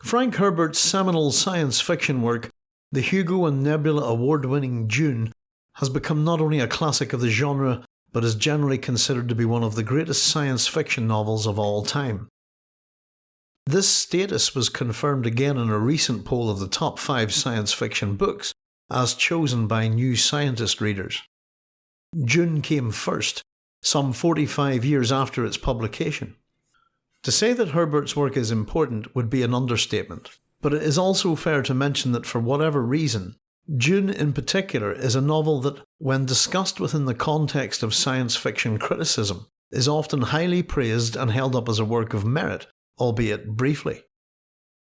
Frank Herbert's seminal science fiction work, the Hugo and Nebula award winning Dune, has become not only a classic of the genre, but is generally considered to be one of the greatest science fiction novels of all time. This status was confirmed again in a recent poll of the top 5 science fiction books, as chosen by New Scientist readers. Dune came first, some 45 years after its publication. To say that Herbert's work is important would be an understatement, but it is also fair to mention that for whatever reason, Dune in particular is a novel that, when discussed within the context of science fiction criticism, is often highly praised and held up as a work of merit, albeit briefly.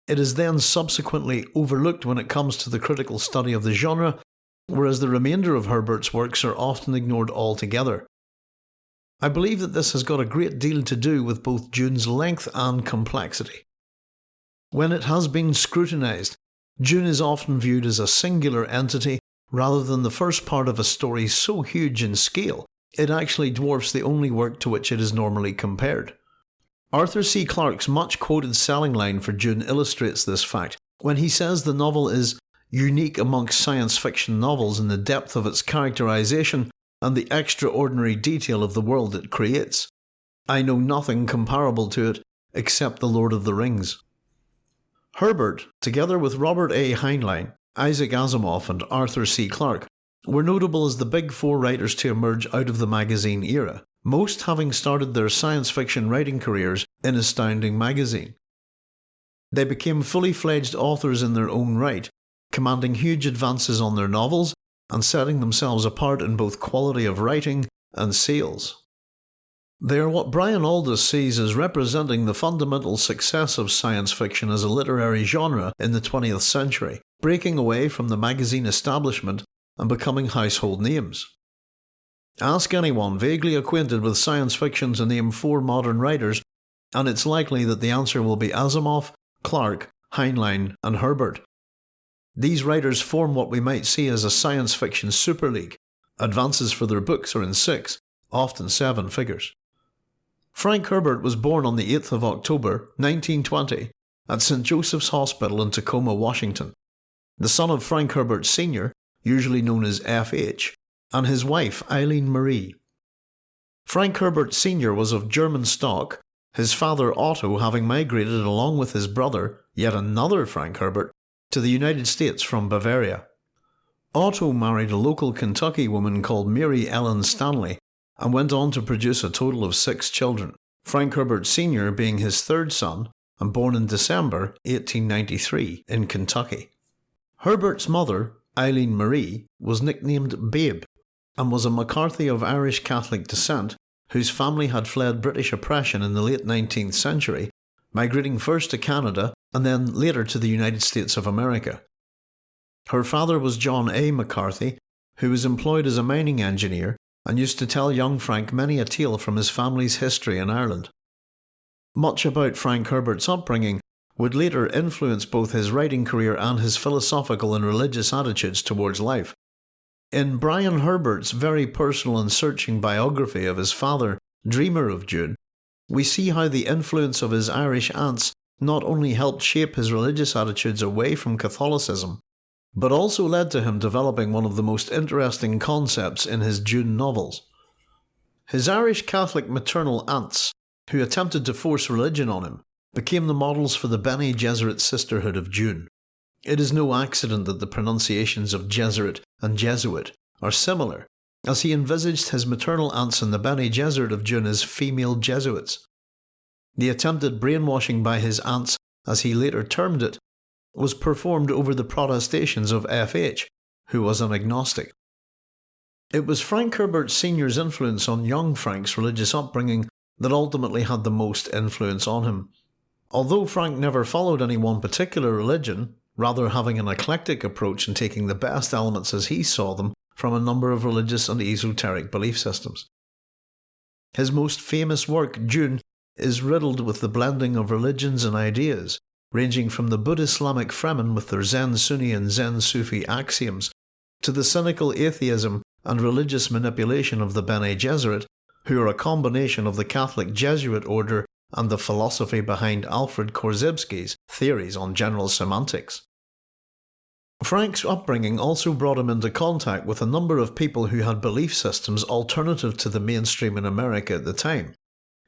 It is then subsequently overlooked when it comes to the critical study of the genre, whereas the remainder of Herbert's works are often ignored altogether. I believe that this has got a great deal to do with both Dune's length and complexity. When it has been scrutinised, Dune is often viewed as a singular entity rather than the first part of a story so huge in scale it actually dwarfs the only work to which it is normally compared. Arthur C. Clarke's much quoted selling line for Dune illustrates this fact when he says the novel is unique amongst science fiction novels in the depth of its characterization and the extraordinary detail of the world it creates. I know nothing comparable to it except The Lord of the Rings. Herbert, together with Robert A. Heinlein, Isaac Asimov, and Arthur C. Clarke, were notable as the big four writers to emerge out of the magazine era, most having started their science fiction writing careers in Astounding magazine. They became fully fledged authors in their own right, commanding huge advances on their novels and setting themselves apart in both quality of writing and sales. They are what Brian Aldiss sees as representing the fundamental success of science fiction as a literary genre in the 20th century, breaking away from the magazine establishment and becoming household names. Ask anyone vaguely acquainted with science fiction to name four modern writers, and it's likely that the answer will be Asimov, Clarke, Heinlein, and Herbert. These writers form what we might see as a science fiction super league. Advances for their books are in six, often seven figures. Frank Herbert was born on the 8th of October 1920 at St. Joseph's Hospital in Tacoma, Washington, the son of Frank Herbert Sr., usually known as F.H., and his wife Eileen Marie. Frank Herbert Sr. was of German stock, his father Otto having migrated along with his brother, yet another Frank Herbert, to the United States from Bavaria. Otto married a local Kentucky woman called Mary Ellen Stanley and went on to produce a total of six children, Frank Herbert Sr. being his third son and born in December 1893 in Kentucky. Herbert's mother, Eileen Marie, was nicknamed Babe and was a McCarthy of Irish Catholic descent whose family had fled British oppression in the late 19th century, migrating first to Canada and then later to the United States of America. Her father was John A. McCarthy, who was employed as a mining engineer and used to tell young Frank many a tale from his family's history in Ireland. Much about Frank Herbert's upbringing would later influence both his writing career and his philosophical and religious attitudes towards life. In Brian Herbert's very personal and searching biography of his father, Dreamer of Dune, we see how the influence of his Irish aunts not only helped shape his religious attitudes away from Catholicism, but also led to him developing one of the most interesting concepts in his Dune novels. His Irish Catholic maternal aunts, who attempted to force religion on him, became the models for the Bene Gesserit Sisterhood of Dune. It is no accident that the pronunciations of Gesserit and Jesuit are similar, as he envisaged his maternal aunts in the Bene Gesserit of Dune as female Jesuits. The attempted brainwashing by his aunts, as he later termed it, was performed over the protestations of F.H., who was an agnostic. It was Frank Herbert Sr.'s influence on young Frank's religious upbringing that ultimately had the most influence on him. Although Frank never followed any one particular religion, rather having an eclectic approach and taking the best elements as he saw them from a number of religious and esoteric belief systems. His most famous work, Dune, is riddled with the blending of religions and ideas, ranging from the Buddhist-Islamic Fremen with their Zen Sunni and Zen Sufi axioms, to the cynical atheism and religious manipulation of the Bene Gesserit, who are a combination of the Catholic Jesuit order and the philosophy behind Alfred Korzybski's theories on general semantics. Frank's upbringing also brought him into contact with a number of people who had belief systems alternative to the mainstream in America at the time.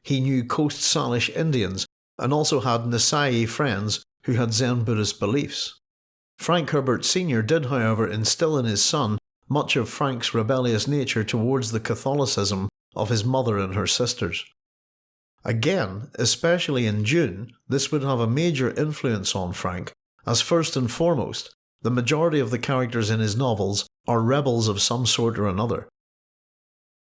He knew Coast Salish Indians and also had Nisei friends who had Zen Buddhist beliefs. Frank Herbert Sr. did however instill in his son much of Frank's rebellious nature towards the Catholicism of his mother and her sisters. Again, especially in Dune, this would have a major influence on Frank, as first and foremost, the majority of the characters in his novels are rebels of some sort or another.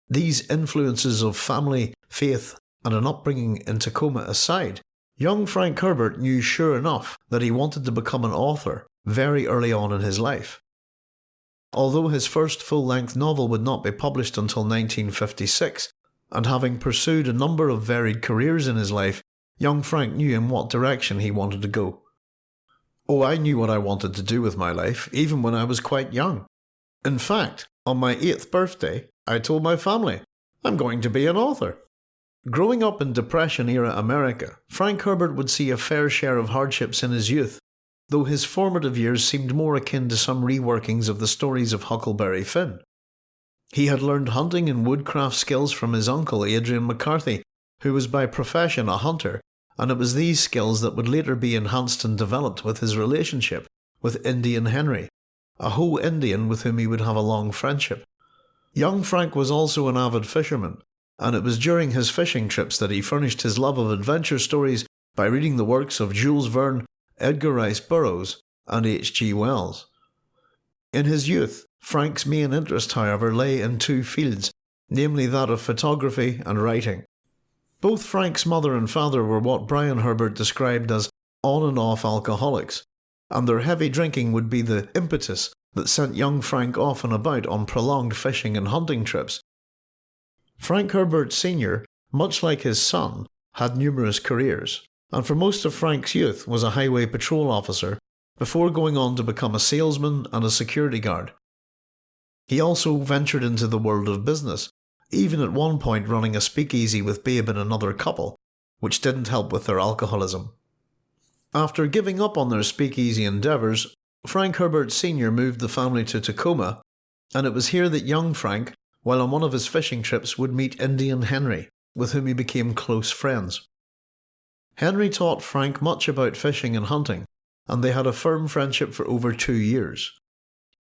These influences of family, faith, and an upbringing in Tacoma aside, young Frank Herbert knew sure enough that he wanted to become an author very early on in his life. Although his first full length novel would not be published until 1956, and having pursued a number of varied careers in his life, young Frank knew in what direction he wanted to go. Oh, I knew what I wanted to do with my life, even when I was quite young. In fact, on my eighth birthday, I told my family, I'm going to be an author. Growing up in Depression era America, Frank Herbert would see a fair share of hardships in his youth, though his formative years seemed more akin to some reworkings of the stories of Huckleberry Finn. He had learned hunting and woodcraft skills from his uncle Adrian McCarthy, who was by profession a hunter and it was these skills that would later be enhanced and developed with his relationship with Indian Henry, a Hoh Indian with whom he would have a long friendship. Young Frank was also an avid fisherman, and it was during his fishing trips that he furnished his love of adventure stories by reading the works of Jules Verne, Edgar Rice Burroughs, and H. G. Wells. In his youth, Frank's main interest, however, lay in two fields, namely that of photography and writing. Both Frank's mother and father were what Brian Herbert described as on and off alcoholics, and their heavy drinking would be the impetus that sent young Frank off and about on prolonged fishing and hunting trips. Frank Herbert Sr., much like his son, had numerous careers, and for most of Frank's youth was a highway patrol officer before going on to become a salesman and a security guard. He also ventured into the world of business, even at one point running a speakeasy with Babe and another couple, which didn't help with their alcoholism. After giving up on their speakeasy endeavours, Frank Herbert Sr. moved the family to Tacoma, and it was here that young Frank, while on one of his fishing trips, would meet Indian Henry, with whom he became close friends. Henry taught Frank much about fishing and hunting, and they had a firm friendship for over two years.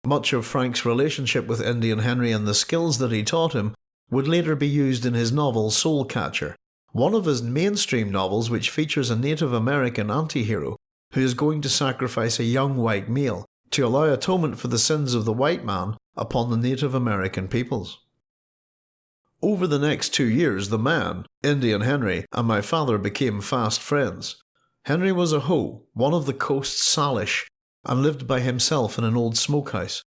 Much of Frank's relationship with Indian Henry and the skills that he taught him would later be used in his novel Soul Catcher, one of his mainstream novels which features a Native American anti-hero who is going to sacrifice a young white male to allow atonement for the sins of the white man upon the Native American peoples. Over the next two years the man, Indian Henry, and my father became fast friends. Henry was a Hoh, one of the coast Salish, and lived by himself in an old smokehouse.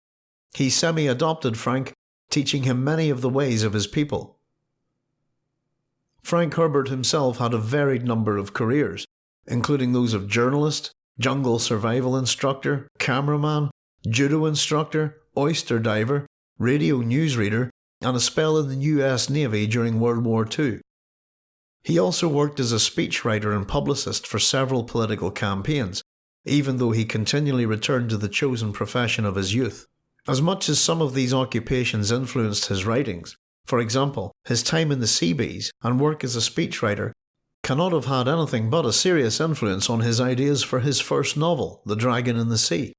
He semi-adopted Frank teaching him many of the ways of his people. Frank Herbert himself had a varied number of careers, including those of journalist, jungle survival instructor, cameraman, judo instructor, oyster diver, radio newsreader, and a spell in the US Navy during World War II. He also worked as a speechwriter and publicist for several political campaigns, even though he continually returned to the chosen profession of his youth. As much as some of these occupations influenced his writings, for example, his time in the Seabees and work as a speechwriter cannot have had anything but a serious influence on his ideas for his first novel, The Dragon in the Sea.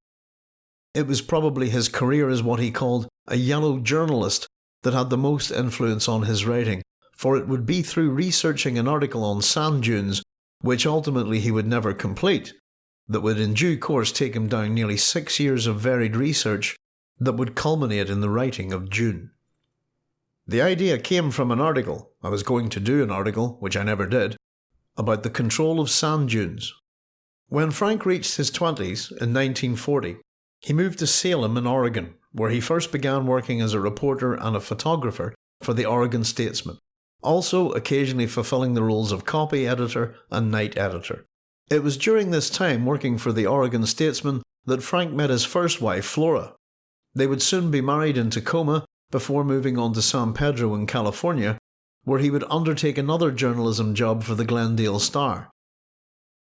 It was probably his career as what he called a yellow journalist that had the most influence on his writing, for it would be through researching an article on sand dunes, which ultimately he would never complete, that would in due course take him down nearly six years of varied research that would culminate in the writing of Dune. The idea came from an article, I was going to do an article, which I never did, about the control of sand dunes. When Frank reached his 20s in 1940, he moved to Salem in Oregon, where he first began working as a reporter and a photographer for the Oregon Statesman, also occasionally fulfilling the roles of copy editor and night editor. It was during this time working for the Oregon Statesman that Frank met his first wife, Flora. They would soon be married in Tacoma before moving on to San Pedro in California, where he would undertake another journalism job for the Glendale Star.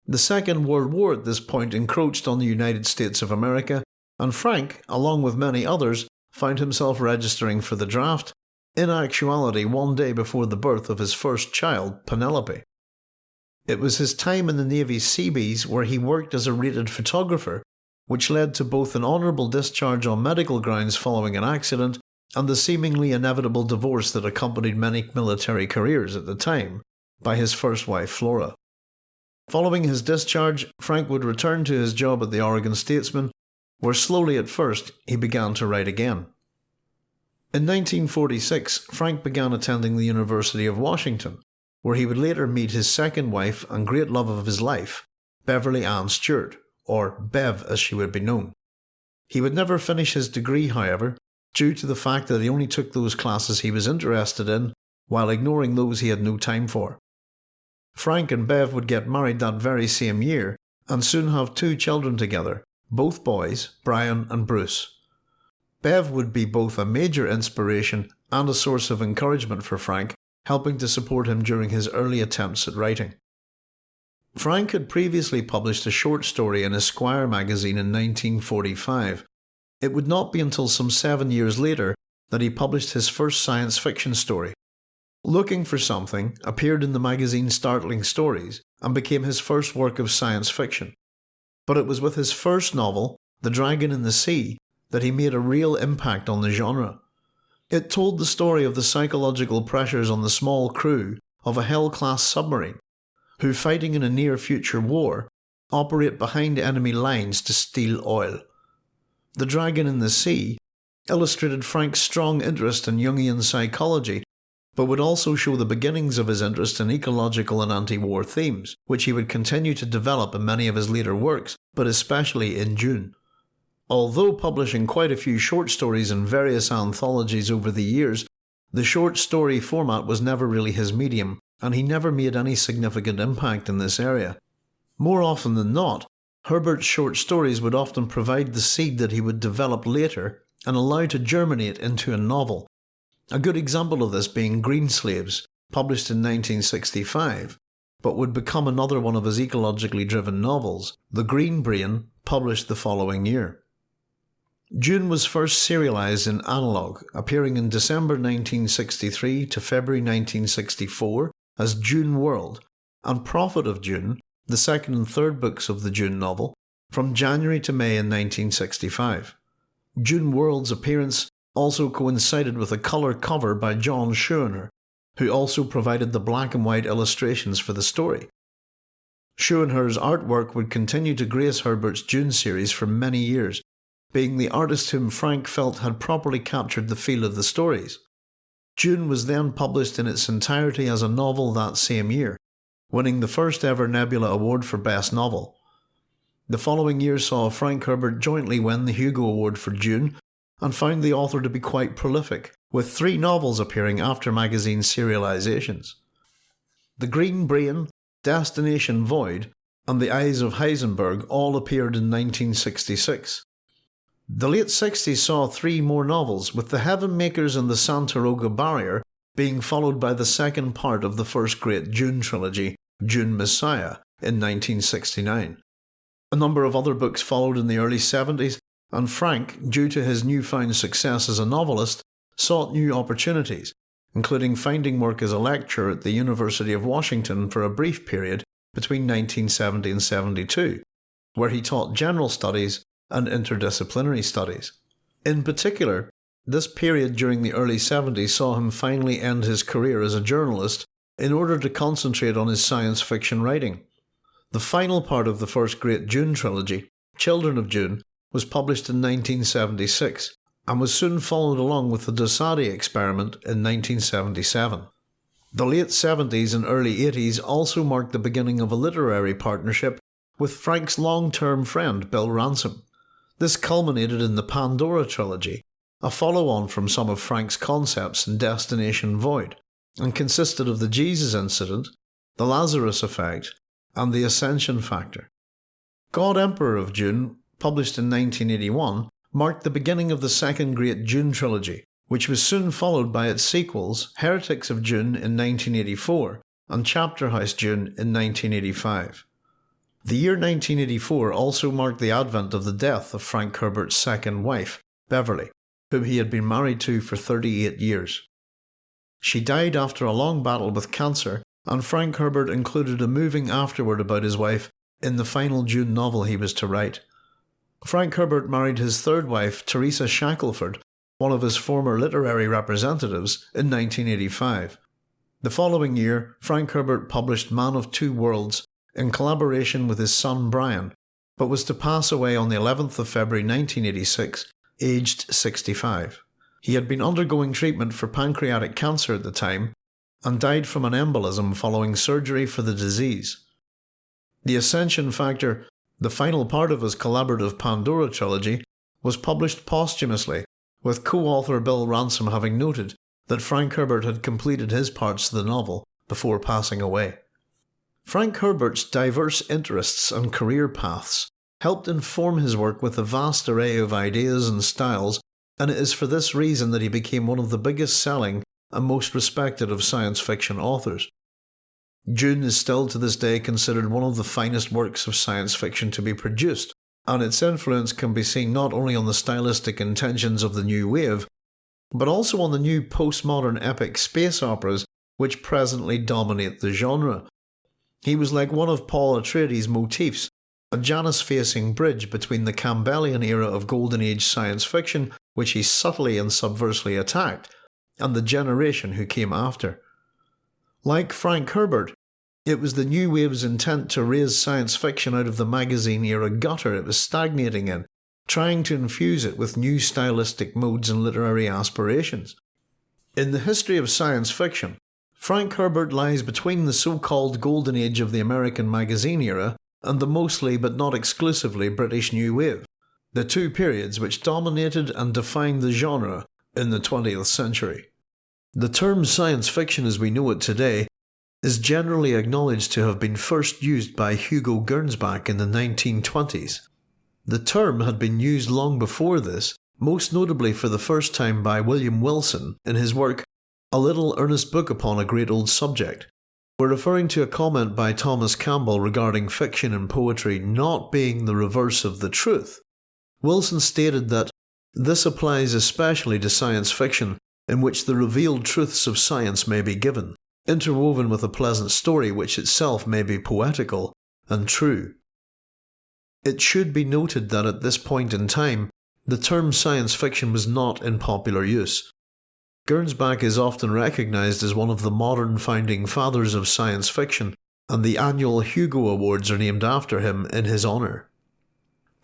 The Second World War at this point encroached on the United States of America, and Frank, along with many others, found himself registering for the draft, in actuality one day before the birth of his first child, Penelope. It was his time in the Navy's Seabees where he worked as a rated photographer, which led to both an honourable discharge on medical grounds following an accident and the seemingly inevitable divorce that accompanied many military careers at the time by his first wife Flora. Following his discharge, Frank would return to his job at the Oregon Statesman, where slowly at first he began to write again. In 1946, Frank began attending the University of Washington, where he would later meet his second wife and great love of his life, Beverly Ann Stewart, or Bev as she would be known. He would never finish his degree, however, due to the fact that he only took those classes he was interested in while ignoring those he had no time for. Frank and Bev would get married that very same year and soon have two children together, both boys, Brian and Bruce. Bev would be both a major inspiration and a source of encouragement for Frank, helping to support him during his early attempts at writing. Frank had previously published a short story in Esquire magazine in 1945, it would not be until some seven years later that he published his first science fiction story. Looking for Something appeared in the magazine Startling Stories and became his first work of science fiction. But it was with his first novel, The Dragon in the Sea, that he made a real impact on the genre. It told the story of the psychological pressures on the small crew of a Hell class submarine, who, fighting in a near future war, operate behind enemy lines to steal oil. The Dragon in the Sea illustrated Frank's strong interest in Jungian psychology, but would also show the beginnings of his interest in ecological and anti war themes, which he would continue to develop in many of his later works, but especially in Dune. Although publishing quite a few short stories in various anthologies over the years, the short story format was never really his medium, and he never made any significant impact in this area. More often than not, Herbert's short stories would often provide the seed that he would develop later and allow to germinate into a novel. A good example of this being Greenslaves, published in 1965, but would become another one of his ecologically driven novels, The Green Brain, published the following year. Dune was first serialised in Analog, appearing in December 1963 to February 1964 as Dune World, and Prophet of Dune the second and third books of the Dune novel, from January to May in 1965. Dune World's appearance also coincided with a colour cover by John Schoenherr, who also provided the black and white illustrations for the story. Schoenherr's artwork would continue to grace Herbert's Dune series for many years, being the artist whom Frank felt had properly captured the feel of the stories. Dune was then published in its entirety as a novel that same year, winning the first ever Nebula Award for Best Novel. The following year saw Frank Herbert jointly win the Hugo Award for Dune, and found the author to be quite prolific, with three novels appearing after magazine serializations. The Green Brain, Destination Void, and The Eyes of Heisenberg all appeared in 1966. The late 60s saw three more novels, with The Heaven Makers and The Santaroga Barrier being followed by the second part of the first great Dune trilogy, Dune Messiah, in 1969. A number of other books followed in the early 70s, and Frank, due to his newfound success as a novelist, sought new opportunities, including finding work as a lecturer at the University of Washington for a brief period between 1970 and 72, where he taught general studies and interdisciplinary studies. In particular, this period during the early 70s saw him finally end his career as a journalist in order to concentrate on his science fiction writing. The final part of the first great Dune trilogy, Children of Dune, was published in 1976 and was soon followed along with the Dosadi experiment in 1977. The late 70s and early 80s also marked the beginning of a literary partnership with Frank's long term friend Bill Ransom. This culminated in the Pandora trilogy, a follow on from some of Frank's concepts in Destination Void, and consisted of the Jesus incident, the Lazarus effect, and the Ascension factor. God Emperor of Dune, published in 1981, marked the beginning of the second great Dune trilogy, which was soon followed by its sequels Heretics of Dune in 1984 and Chapter House Dune in 1985. The year 1984 also marked the advent of the death of Frank Herbert's second wife, Beverly, whom he had been married to for 38 years. She died after a long battle with cancer, and Frank Herbert included a moving afterward about his wife in the final Dune novel he was to write. Frank Herbert married his third wife, Teresa Shackelford, one of his former literary representatives, in 1985. The following year, Frank Herbert published Man of Two Worlds in collaboration with his son Brian, but was to pass away on the 11th of February 1986, aged 65. He had been undergoing treatment for pancreatic cancer at the time and died from an embolism following surgery for the disease. The Ascension Factor, the final part of his collaborative Pandora trilogy, was published posthumously, with co-author Bill Ransom having noted that Frank Herbert had completed his parts of the novel before passing away. Frank Herbert's diverse interests and career paths helped inform his work with a vast array of ideas and styles, and it is for this reason that he became one of the biggest selling and most respected of science fiction authors. Dune is still to this day considered one of the finest works of science fiction to be produced, and its influence can be seen not only on the stylistic intentions of the new wave, but also on the new postmodern epic space operas which presently dominate the genre, he was like one of Paul Atreides' motifs, a Janus-facing bridge between the Campbellian era of Golden Age science fiction, which he subtly and subversely attacked, and the generation who came after. Like Frank Herbert, it was the new wave's intent to raise science fiction out of the magazine era gutter it was stagnating in, trying to infuse it with new stylistic modes and literary aspirations. In the history of science fiction, Frank Herbert lies between the so-called golden age of the American magazine era and the mostly but not exclusively British New Wave, the two periods which dominated and defined the genre in the 20th century. The term science fiction as we know it today is generally acknowledged to have been first used by Hugo Gernsback in the 1920s. The term had been used long before this, most notably for the first time by William Wilson in his work a little earnest book upon a great old subject. We're referring to a comment by Thomas Campbell regarding fiction and poetry not being the reverse of the truth. Wilson stated that this applies especially to science fiction, in which the revealed truths of science may be given, interwoven with a pleasant story which itself may be poetical and true. It should be noted that at this point in time, the term science fiction was not in popular use, Gernsback is often recognised as one of the modern founding fathers of science fiction, and the annual Hugo Awards are named after him in his honour.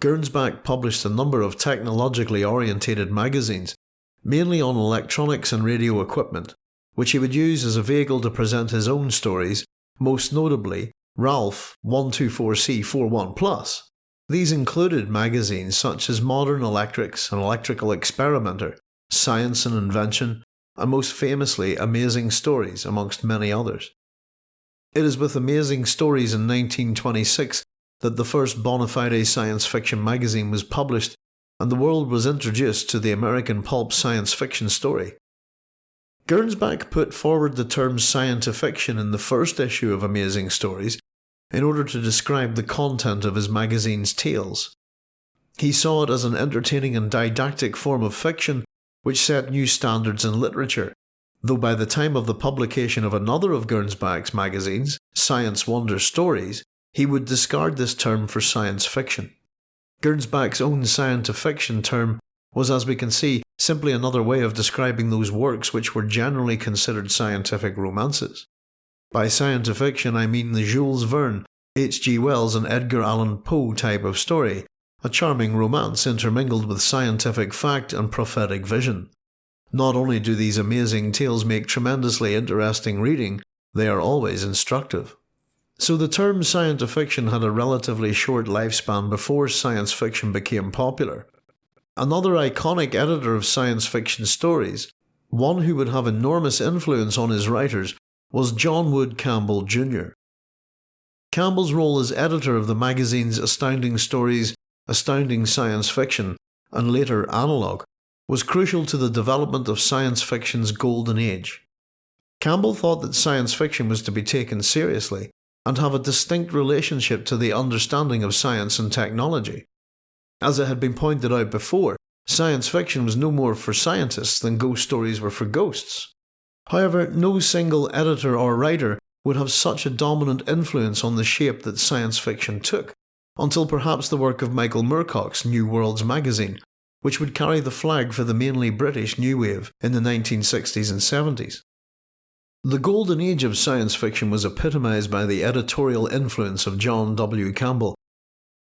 Gernsback published a number of technologically orientated magazines, mainly on electronics and radio equipment, which he would use as a vehicle to present his own stories, most notably Ralph 124C41 Plus, These included magazines such as Modern Electrics and Electrical Experimenter, Science and Invention, and most famously Amazing Stories, amongst many others. It is with Amazing Stories in 1926 that the first bona fide science fiction magazine was published and the world was introduced to the American pulp science fiction story. Gernsback put forward the term scientifiction in the first issue of Amazing Stories in order to describe the content of his magazine's tales. He saw it as an entertaining and didactic form of fiction which set new standards in literature, though by the time of the publication of another of Gernsback's magazines, Science Wonder Stories, he would discard this term for science fiction. Gernsback's own science fiction term was, as we can see, simply another way of describing those works which were generally considered scientific romances. By science fiction I mean the Jules Verne, H.G. Wells and Edgar Allan Poe type of story, a charming romance intermingled with scientific fact and prophetic vision. Not only do these amazing tales make tremendously interesting reading, they are always instructive. So the term science fiction had a relatively short lifespan before science fiction became popular. Another iconic editor of science fiction stories, one who would have enormous influence on his writers, was John Wood Campbell Jr. Campbell's role as editor of the magazines Astounding Stories, Astounding Science Fiction, and later Analog was crucial to the development of science fiction's golden age. Campbell thought that science fiction was to be taken seriously and have a distinct relationship to the understanding of science and technology. As it had been pointed out before, science fiction was no more for scientists than ghost stories were for ghosts. However, no single editor or writer would have such a dominant influence on the shape that science fiction took, until perhaps the work of Michael Moorcock's New Worlds magazine, which would carry the flag for the mainly British New Wave in the 1960s and 70s. The golden age of science fiction was epitomised by the editorial influence of John W. Campbell.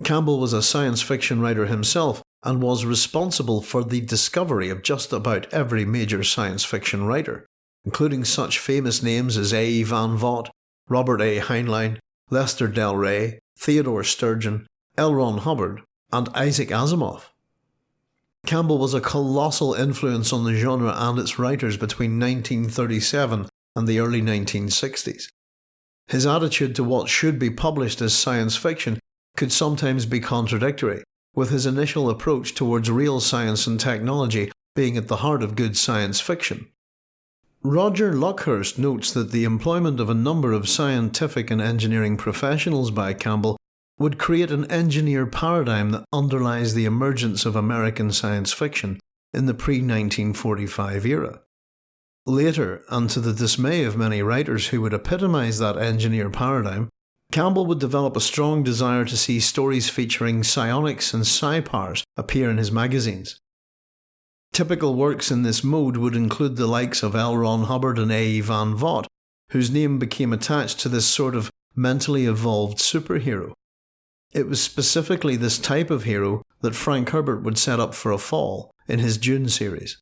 Campbell was a science fiction writer himself and was responsible for the discovery of just about every major science fiction writer, including such famous names as A. E. Van Vogt, Robert A. Heinlein, Lester Del Rey, Theodore Sturgeon, L. Ron Hubbard, and Isaac Asimov. Campbell was a colossal influence on the genre and its writers between 1937 and the early 1960s. His attitude to what should be published as science fiction could sometimes be contradictory, with his initial approach towards real science and technology being at the heart of good science fiction. Roger Luckhurst notes that the employment of a number of scientific and engineering professionals by Campbell would create an engineer paradigm that underlies the emergence of American science fiction in the pre 1945 era. Later, and to the dismay of many writers who would epitomise that engineer paradigm, Campbell would develop a strong desire to see stories featuring psionics and psi powers appear in his magazines. Typical works in this mode would include the likes of L. Ron Hubbard and A. E. Van Vogt, whose name became attached to this sort of mentally evolved superhero. It was specifically this type of hero that Frank Herbert would set up for a fall in his Dune series.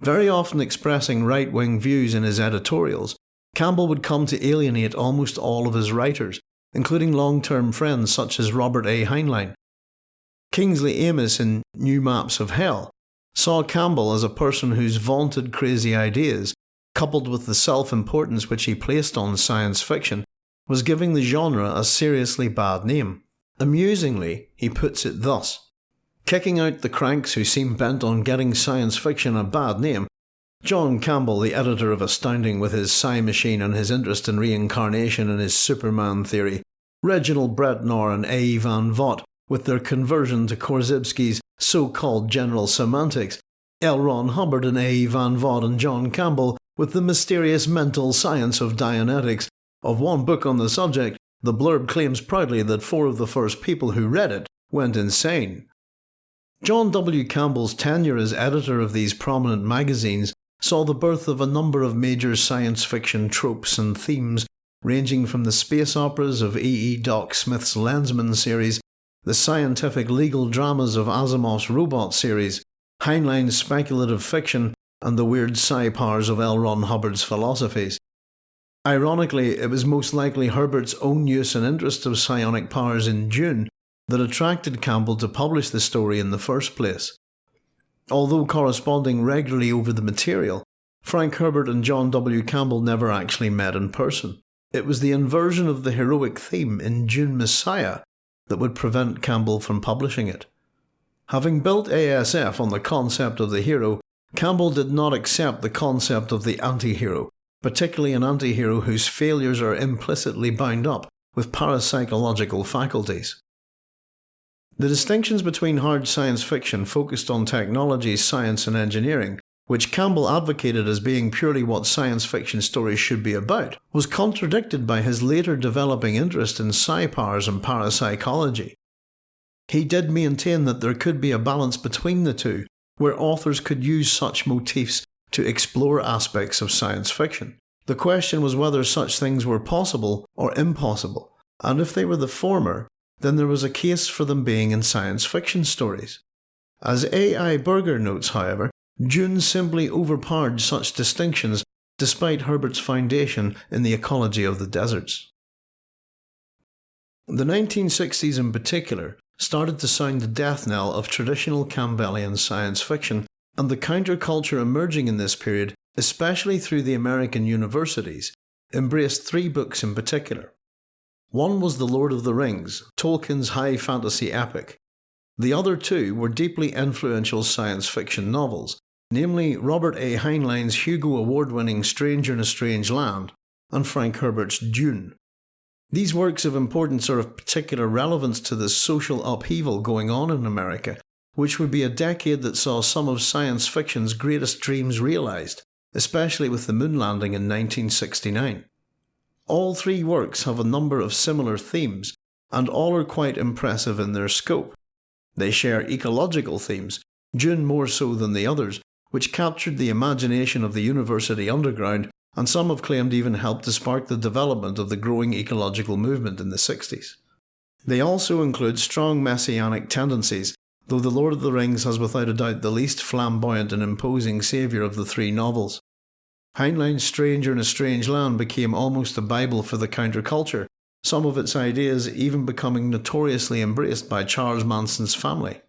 Very often expressing right wing views in his editorials, Campbell would come to alienate almost all of his writers, including long term friends such as Robert A. Heinlein. Kingsley Amis in New Maps of Hell saw Campbell as a person whose vaunted crazy ideas, coupled with the self importance which he placed on science fiction, was giving the genre a seriously bad name. Amusingly, he puts it thus Kicking out the cranks who seem bent on getting science fiction a bad name, John Campbell, the editor of Astounding with his Psi Machine and his interest in reincarnation and his Superman theory, Reginald Bretnor and A. Van Vogt with their conversion to Korzybski's so-called general semantics, L. Ron Hubbard and A. Van Vogt and John Campbell with the mysterious mental science of Dianetics. Of one book on the subject, the blurb claims proudly that four of the first people who read it went insane. John W. Campbell's tenure as editor of these prominent magazines saw the birth of a number of major science fiction tropes and themes, ranging from the space operas of E. E. Doc Smith's Lensman series, the scientific legal dramas of Asimov's Robot series, Heinlein's speculative fiction, and the weird psi powers of L. Ron Hubbard's philosophies. Ironically, it was most likely Herbert's own use and interest of psionic powers in Dune that attracted Campbell to publish the story in the first place. Although corresponding regularly over the material, Frank Herbert and John W. Campbell never actually met in person. It was the inversion of the heroic theme in Dune Messiah that would prevent Campbell from publishing it. Having built ASF on the concept of the hero, Campbell did not accept the concept of the anti hero, particularly an anti hero whose failures are implicitly bound up with parapsychological faculties. The distinctions between hard science fiction focused on technology, science, and engineering, which Campbell advocated as being purely what science fiction stories should be about, was contradicted by his later developing interest in psi-powers and parapsychology. He did maintain that there could be a balance between the two, where authors could use such motifs to explore aspects of science fiction. The question was whether such things were possible or impossible, and if they were the former, then there was a case for them being in science fiction stories. As A.I. Berger notes, however, Dune simply overpowered such distinctions despite Herbert's foundation in the ecology of the deserts. The 1960s in particular started to sound the death knell of traditional Campbellian science fiction, and the counterculture emerging in this period, especially through the American universities, embraced three books in particular. One was The Lord of the Rings, Tolkien's high fantasy epic. The other two were deeply influential science fiction novels, namely Robert A. Heinlein's Hugo Award winning Stranger in a Strange Land and Frank Herbert's Dune. These works of importance are of particular relevance to the social upheaval going on in America, which would be a decade that saw some of science fiction's greatest dreams realised, especially with the moon landing in 1969. All three works have a number of similar themes, and all are quite impressive in their scope. They share ecological themes, Dune more so than the others, which captured the imagination of the university underground, and some have claimed even helped to spark the development of the growing ecological movement in the 60s. They also include strong messianic tendencies, though The Lord of the Rings has without a doubt the least flamboyant and imposing saviour of the three novels. Heinlein's Stranger in a Strange Land became almost a Bible for the counterculture, some of its ideas even becoming notoriously embraced by Charles Manson's family.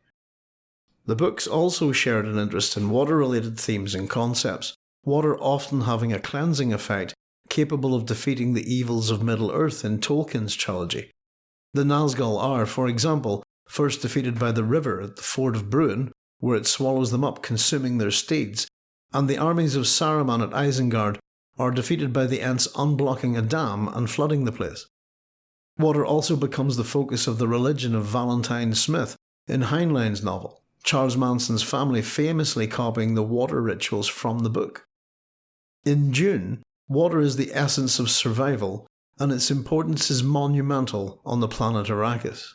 The books also shared an interest in water related themes and concepts, water often having a cleansing effect capable of defeating the evils of Middle Earth in Tolkien's trilogy. The Nazgul are, for example, first defeated by the river at the ford of Bruin, where it swallows them up, consuming their steeds, and the armies of Saruman at Isengard are defeated by the Ents unblocking a dam and flooding the place. Water also becomes the focus of the religion of Valentine Smith in Heinlein's novel, Charles Manson's family famously copying the water rituals from the book. In Dune, water is the essence of survival, and its importance is monumental on the planet Arrakis.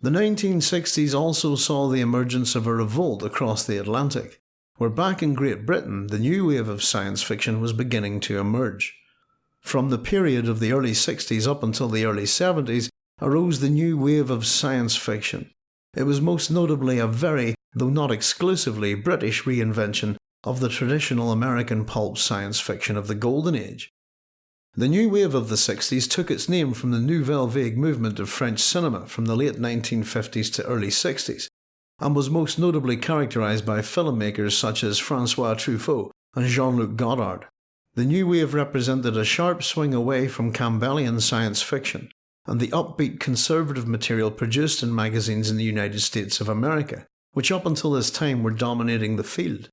The 1960s also saw the emergence of a revolt across the Atlantic, where back in Great Britain the new wave of science fiction was beginning to emerge. From the period of the early 60s up until the early 70s arose the new wave of science fiction. It was most notably a very, though not exclusively, British reinvention of the traditional American pulp science fiction of the Golden Age. The new wave of the 60s took its name from the Nouvelle Vague movement of French cinema from the late 1950s to early 60s, and was most notably characterised by filmmakers such as Francois Truffaut and Jean-Luc Godard. The new wave represented a sharp swing away from Campbellian science fiction and the upbeat conservative material produced in magazines in the United States of America, which up until this time were dominating the field.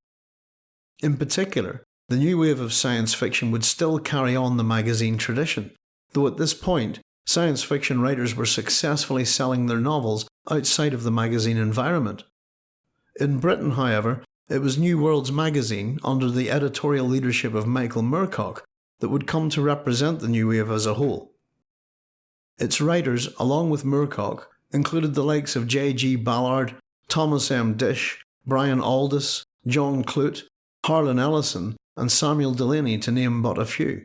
In particular, the new wave of science fiction would still carry on the magazine tradition, though at this point, science fiction writers were successfully selling their novels outside of the magazine environment. In Britain, however, it was New Worlds magazine, under the editorial leadership of Michael Moorcock, that would come to represent the new wave as a whole. Its writers, along with Moorcock, included the likes of J.G. Ballard, Thomas M. Disch, Brian Aldiss, John Clute, Harlan Ellison, and Samuel Delany, to name but a few.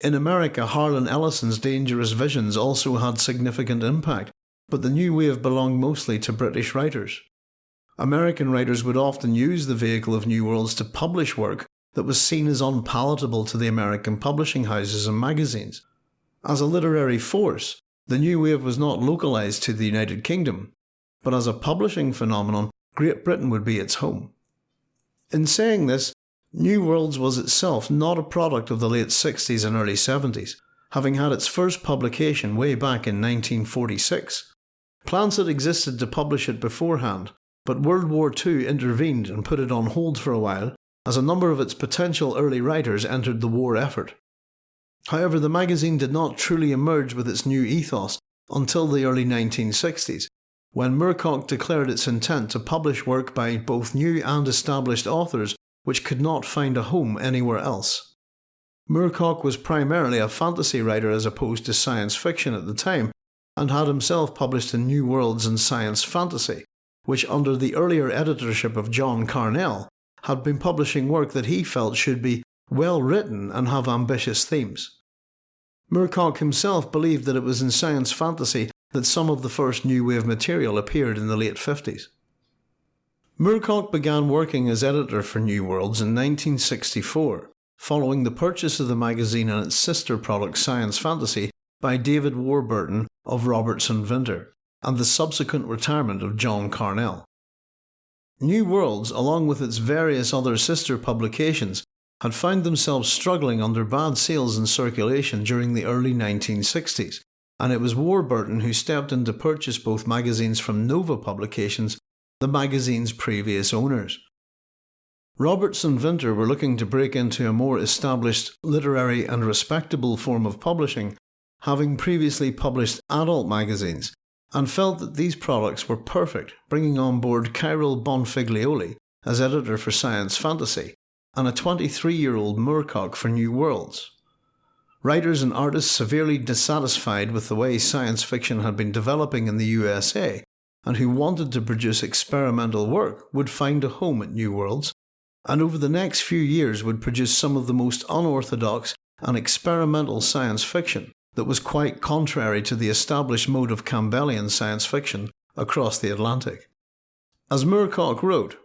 In America, Harlan Ellison's Dangerous Visions also had significant impact, but the new wave belonged mostly to British writers. American writers would often use the vehicle of New Worlds to publish work that was seen as unpalatable to the American publishing houses and magazines. As a literary force, the new wave was not localised to the United Kingdom, but as a publishing phenomenon, Great Britain would be its home. In saying this, New Worlds was itself not a product of the late 60s and early 70s, having had its first publication way back in 1946. Plans had existed to publish it beforehand, but World War II intervened and put it on hold for a while, as a number of its potential early writers entered the war effort. However, the magazine did not truly emerge with its new ethos until the early 1960s, when Moorcock declared its intent to publish work by both new and established authors which could not find a home anywhere else. Moorcock was primarily a fantasy writer as opposed to science fiction at the time, and had himself published in New Worlds and Science Fantasy, which under the earlier editorship of John Carnell had been publishing work that he felt should be well written and have ambitious themes. Moorcock himself believed that it was in science fantasy that some of the first new wave material appeared in the late 50s. Moorcock began working as editor for New Worlds in 1964, following the purchase of the magazine and its sister product Science Fantasy by David Warburton of Roberts & Vinter, and the subsequent retirement of John Carnell. New Worlds, along with its various other sister publications, had found themselves struggling under bad sales and circulation during the early 1960s, and it was Warburton who stepped in to purchase both magazines from Nova Publications, the magazine's previous owners. Roberts & Vinter were looking to break into a more established, literary and respectable form of publishing, having previously published adult magazines, and felt that these products were perfect, bringing on board Kyril Bonfiglioli as editor for Science Fantasy, and a 23 year old Moorcock for New Worlds. Writers and artists severely dissatisfied with the way science fiction had been developing in the USA, and who wanted to produce experimental work, would find a home at New Worlds, and over the next few years would produce some of the most unorthodox and experimental science fiction that was quite contrary to the established mode of Campbellian science fiction across the Atlantic. As Moorcock wrote,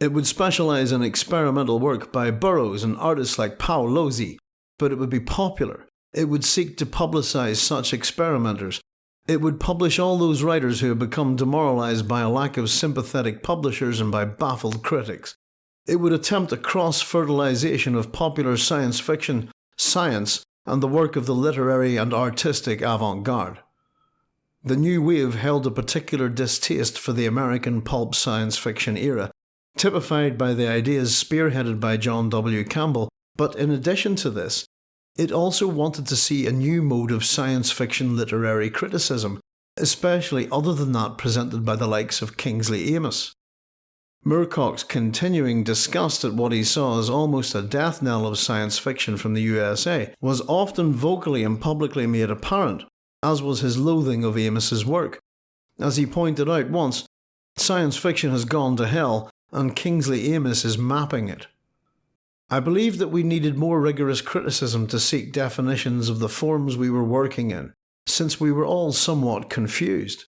it would specialise in experimental work by Burroughs and artists like Paolozzi, but it would be popular. It would seek to publicise such experimenters. It would publish all those writers who have become demoralised by a lack of sympathetic publishers and by baffled critics. It would attempt a cross fertilisation of popular science fiction, science, and the work of the literary and artistic avant garde. The new wave held a particular distaste for the American pulp science fiction era, typified by the ideas spearheaded by John W. Campbell but in addition to this, it also wanted to see a new mode of science fiction literary criticism, especially other than that presented by the likes of Kingsley Amis. Moorcock's continuing disgust at what he saw as almost a death knell of science fiction from the USA was often vocally and publicly made apparent, as was his loathing of Amis's work. As he pointed out once, science fiction has gone to hell and Kingsley Amis is mapping it. I believe that we needed more rigorous criticism to seek definitions of the forms we were working in, since we were all somewhat confused.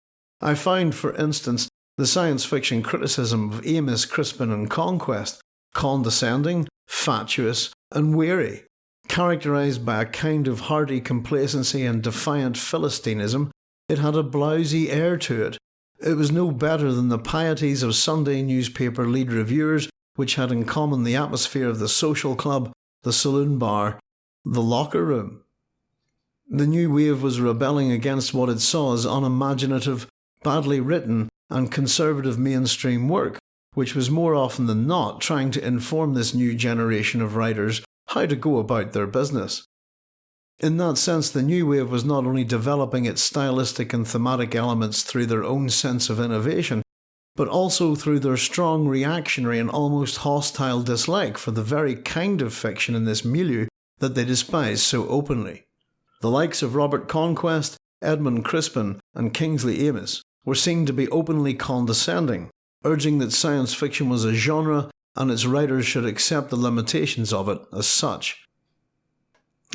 I find, for instance, the science fiction criticism of Amis, Crispin, and Conquest condescending, fatuous, and weary, characterised by a kind of hearty complacency and defiant philistinism. It had a blousy air to it. It was no better than the pieties of Sunday newspaper lead reviewers which had in common the atmosphere of the social club, the saloon bar, the locker room. The new wave was rebelling against what it saw as unimaginative, badly written, and conservative mainstream work, which was more often than not trying to inform this new generation of writers how to go about their business. In that sense, the new wave was not only developing its stylistic and thematic elements through their own sense of innovation, but also through their strong reactionary and almost hostile dislike for the very kind of fiction in this milieu that they despise so openly. The likes of Robert Conquest, Edmund Crispin, and Kingsley Amis were seen to be openly condescending, urging that science fiction was a genre and its writers should accept the limitations of it as such.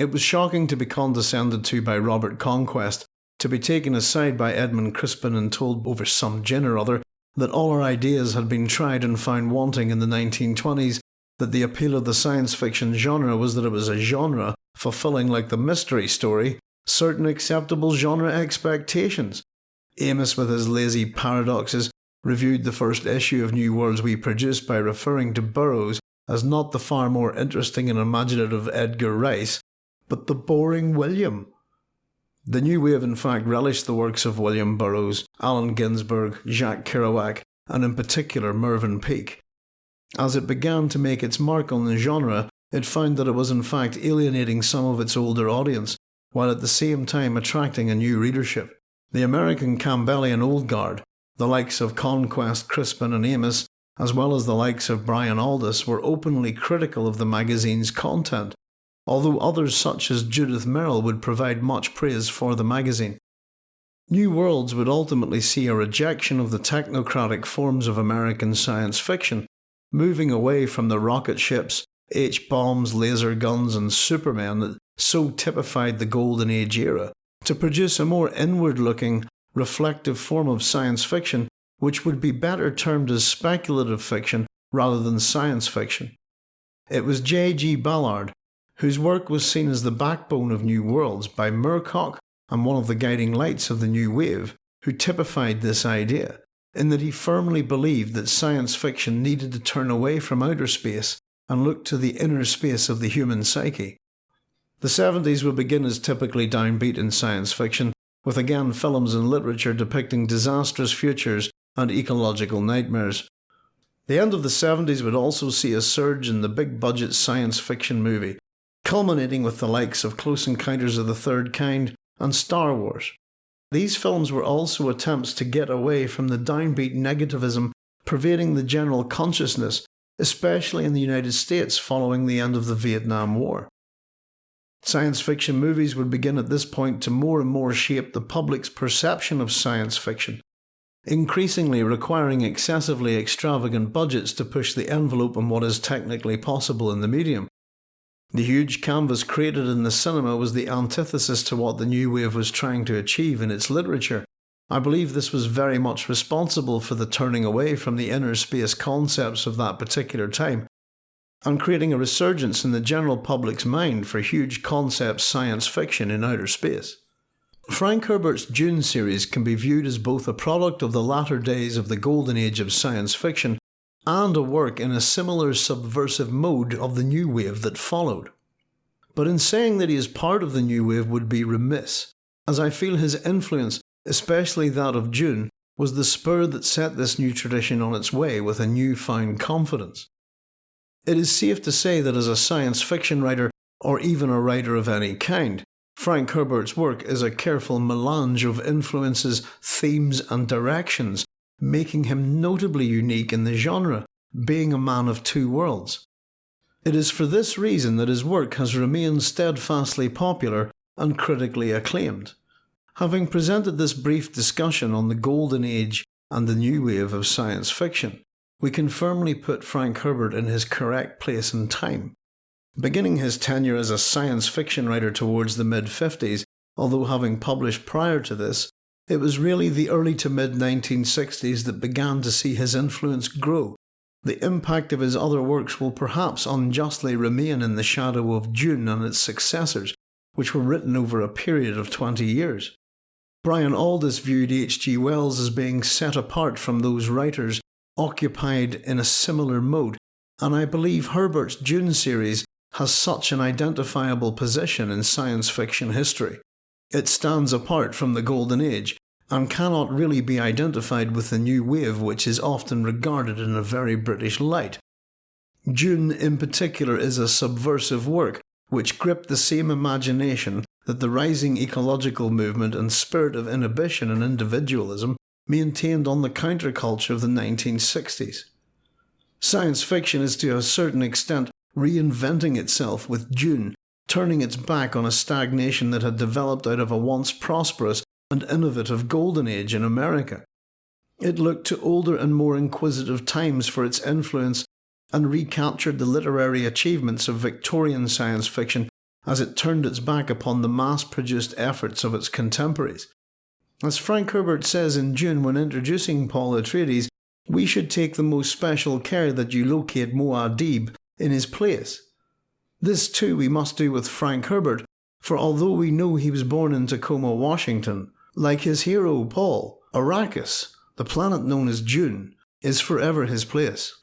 It was shocking to be condescended to by Robert Conquest, to be taken aside by Edmund Crispin and told over some gin or other that all our ideas had been tried and found wanting in the 1920s, that the appeal of the science fiction genre was that it was a genre fulfilling like the mystery story, certain acceptable genre expectations. Amis, with his lazy paradoxes, reviewed the first issue of New Worlds we produced by referring to Burroughs as not the far more interesting and imaginative Edgar Rice, but the boring William. The new wave in fact relished the works of William Burroughs, Allen Ginsberg, Jack Kerouac, and in particular Mervyn Peake. As it began to make its mark on the genre, it found that it was in fact alienating some of its older audience, while at the same time attracting a new readership. The American Campbellian Old Guard, the likes of Conquest, Crispin and Amis, as well as the likes of Brian Aldiss, were openly critical of the magazine's content, although others such as Judith Merril would provide much praise for the magazine. New Worlds would ultimately see a rejection of the technocratic forms of American science fiction, moving away from the rocket ships, H-bombs, laser guns and Supermen that so typified the Golden Age era, to produce a more inward-looking, reflective form of science fiction which would be better termed as speculative fiction rather than science fiction. It was J.G. Ballard, whose work was seen as the backbone of New Worlds by Moorcock and one of the guiding lights of the new wave, who typified this idea, in that he firmly believed that science fiction needed to turn away from outer space and look to the inner space of the human psyche. The 70s would begin as typically downbeat in science fiction, with again films and literature depicting disastrous futures and ecological nightmares. The end of the 70s would also see a surge in the big budget science fiction movie, culminating with the likes of Close Encounters of the Third Kind and Star Wars. These films were also attempts to get away from the downbeat negativism pervading the general consciousness, especially in the United States following the end of the Vietnam War. Science fiction movies would begin at this point to more and more shape the public's perception of science fiction, increasingly requiring excessively extravagant budgets to push the envelope on what is technically possible in the medium. The huge canvas created in the cinema was the antithesis to what the new wave was trying to achieve in its literature. I believe this was very much responsible for the turning away from the inner space concepts of that particular time and creating a resurgence in the general public's mind for huge concept science fiction in outer space. Frank Herbert's Dune series can be viewed as both a product of the latter days of the golden age of science fiction and a work in a similar subversive mode of the new wave that followed. But in saying that he is part of the new wave would be remiss, as I feel his influence, especially that of Dune, was the spur that set this new tradition on its way with a newfound confidence. It is safe to say that as a science fiction writer, or even a writer of any kind, Frank Herbert's work is a careful melange of influences, themes, and directions, making him notably unique in the genre, being a man of two worlds. It is for this reason that his work has remained steadfastly popular and critically acclaimed. Having presented this brief discussion on the golden age and the new wave of science fiction, we can firmly put Frank Herbert in his correct place and time. Beginning his tenure as a science fiction writer towards the mid 50s, although having published prior to this, it was really the early to mid 1960s that began to see his influence grow. The impact of his other works will perhaps unjustly remain in the shadow of Dune and its successors, which were written over a period of 20 years. Brian Aldiss viewed H.G. Wells as being set apart from those writers occupied in a similar mode, and I believe Herbert's Dune series has such an identifiable position in science fiction history. It stands apart from the Golden Age and cannot really be identified with the new wave which is often regarded in a very British light. Dune in particular is a subversive work which gripped the same imagination that the rising ecological movement and spirit of inhibition and individualism maintained on the counterculture of the 1960s. Science fiction is to a certain extent reinventing itself with Dune, turning its back on a stagnation that had developed out of a once prosperous and innovative golden age in America. It looked to older and more inquisitive times for its influence and recaptured the literary achievements of Victorian science fiction as it turned its back upon the mass-produced efforts of its contemporaries. As Frank Herbert says in Dune when introducing Paul Atreides, we should take the most special care that you locate Muad'Dib in his place. This too we must do with Frank Herbert, For although we know he was born in Tacoma, Washington, like his hero Paul, Arrakis, the planet known as Dune, is forever his place.